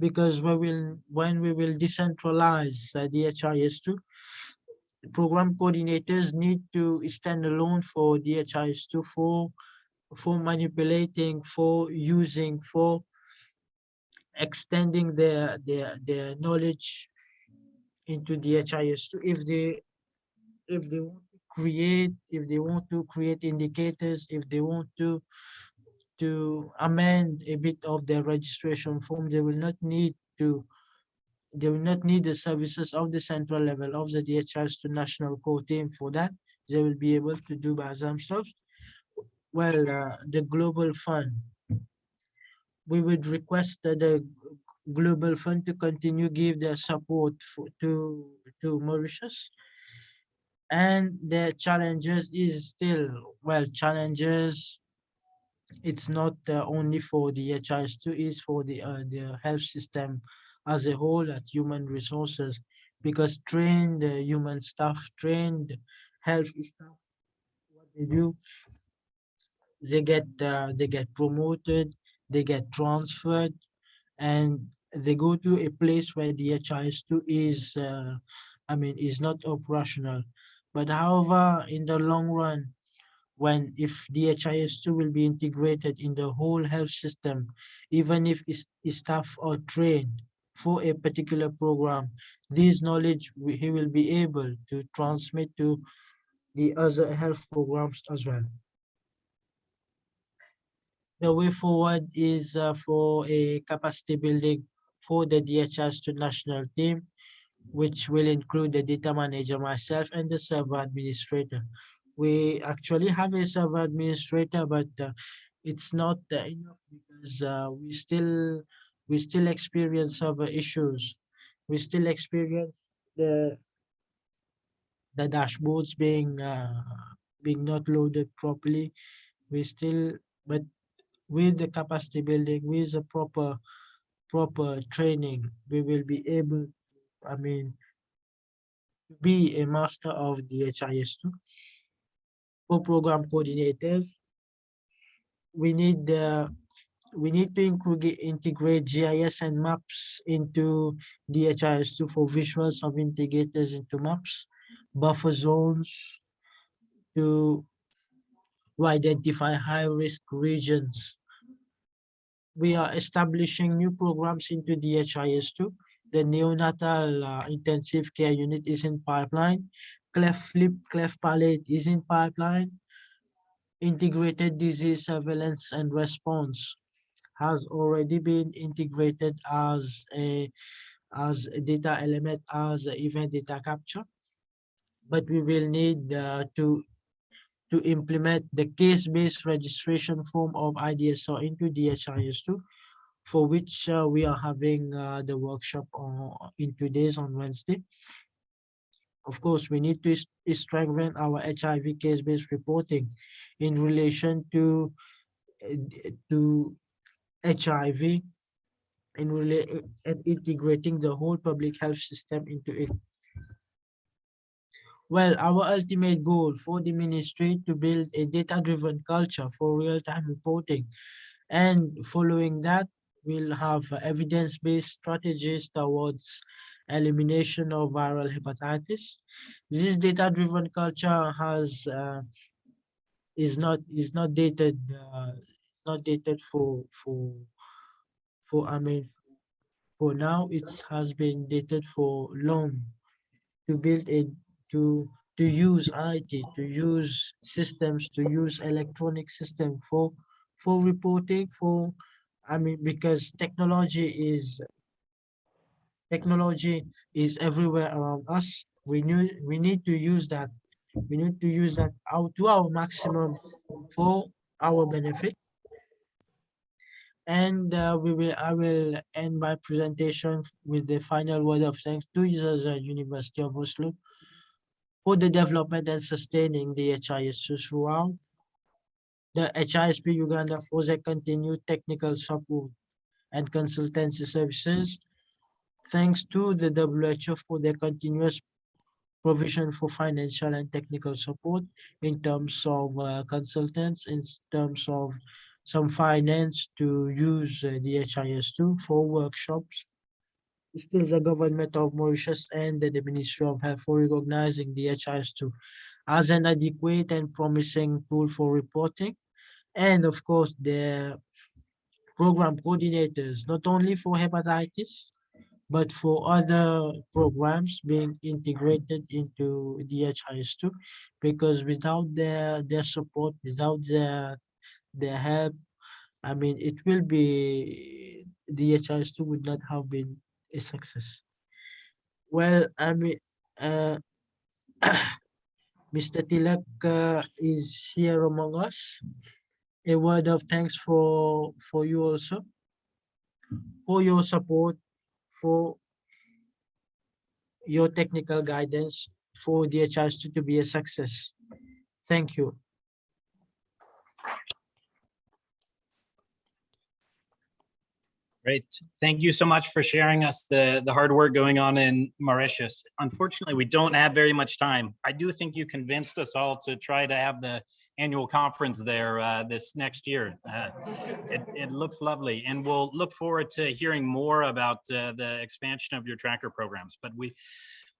H: because we will when we will decentralize uh, DHIS2 program coordinators need to stand alone for DHIS2 for, for manipulating, for using, for extending their, their, their knowledge into DHIS2. If they, if they want to create, if they want to create indicators, if they want to, to amend a bit of their registration form, they will not need to they will not need the services of the central level of the DHIS2 national core team for that. They will be able to do by themselves. Well, uh, the global fund, we would request that the global fund to continue give their support for, to to Mauritius. And the challenges is still well challenges. It's not uh, only for DHIS2, is for the uh, the health system as a whole at human resources because trained uh, human staff, trained health staff, what they do, they get uh, they get promoted, they get transferred, and they go to a place where DHIS2 is, uh, I mean, is not operational. But however, in the long run, when if DHIS2 will be integrated in the whole health system, even if staff are trained, for a particular program. This knowledge he will be able to transmit to the other health programs as well. The way forward is uh, for a capacity building for the DHIS2 national team, which will include the data manager, myself, and the server administrator. We actually have a server administrator, but uh, it's not uh, enough because uh, we still we still experience server issues. We still experience the the dashboards being uh, being not loaded properly. We still, but with the capacity building, with the proper proper training, we will be able, I mean, be a master of DHIS2. For program coordinators, we need the we need to integrate GIS and maps into DHIS2 for visuals of integrators into maps, buffer zones to, to identify high-risk regions. We are establishing new programs into DHIS2. The neonatal uh, intensive care unit is in pipeline. Cleft lip, cleft palate is in pipeline. Integrated disease surveillance and response has already been integrated as a as a data element as event data capture but we will need uh, to to implement the case-based registration form of IDSR into DHIS2 for which uh, we are having uh, the workshop on, in two days on Wednesday. Of course, we need to strengthen our HIV case-based reporting in relation to to HIV in and integrating the whole public health system into it. Well, our ultimate goal for the ministry to build a data-driven culture for real-time reporting. And following that, we'll have evidence-based strategies towards elimination of viral hepatitis. This data-driven culture has uh, is not is not dated uh, not dated for for for I mean for now it has been dated for long to build a to to use IT to use systems to use electronic system for for reporting for I mean because technology is technology is everywhere around us. We need we need to use that. We need to use that out to our maximum for our benefit. And uh, we will i will end my presentation with the final word of thanks to the university of oslo for the development and sustaining the HIS throughout. The HISP Uganda for the continued technical support and consultancy services. Thanks to the WHO for their continuous provision for financial and technical support in terms of uh, consultants, in terms of some finance to use uh, the DHIS2 for workshops. Still the government of Mauritius and the Ministry of Health for recognizing the DHIS2 as an adequate and promising tool for reporting. And of course, the program coordinators, not only for hepatitis, but for other programs being integrated into the DHIS2, because without their, their support, without their, their help, I mean, it will be, the DHIS2 would not have been a success. Well, I mean, uh, Mr. Tilak uh, is here among us. A word of thanks for for you also, for your support, for your technical guidance, for DHIS2 to be a success. Thank you.
A: Great. Thank you so much for sharing us the, the hard work going on in Mauritius. Unfortunately, we don't have very much time. I do think you convinced us all to try to have the annual conference there uh, this next year. Uh, it, it looks lovely and we'll look forward to hearing more about uh, the expansion of your tracker programs. But we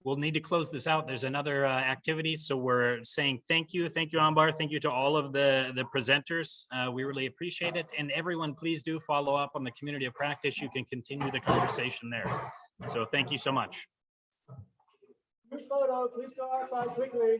A: we'll need to close this out. There's another uh, activity. So we're saying thank you. Thank you, Ambar. Thank you to all of the, the presenters. Uh, we really appreciate it. And everyone, please do follow up on the community of practice. You can continue the conversation there. So thank you so much.
C: Photo, please go outside quickly.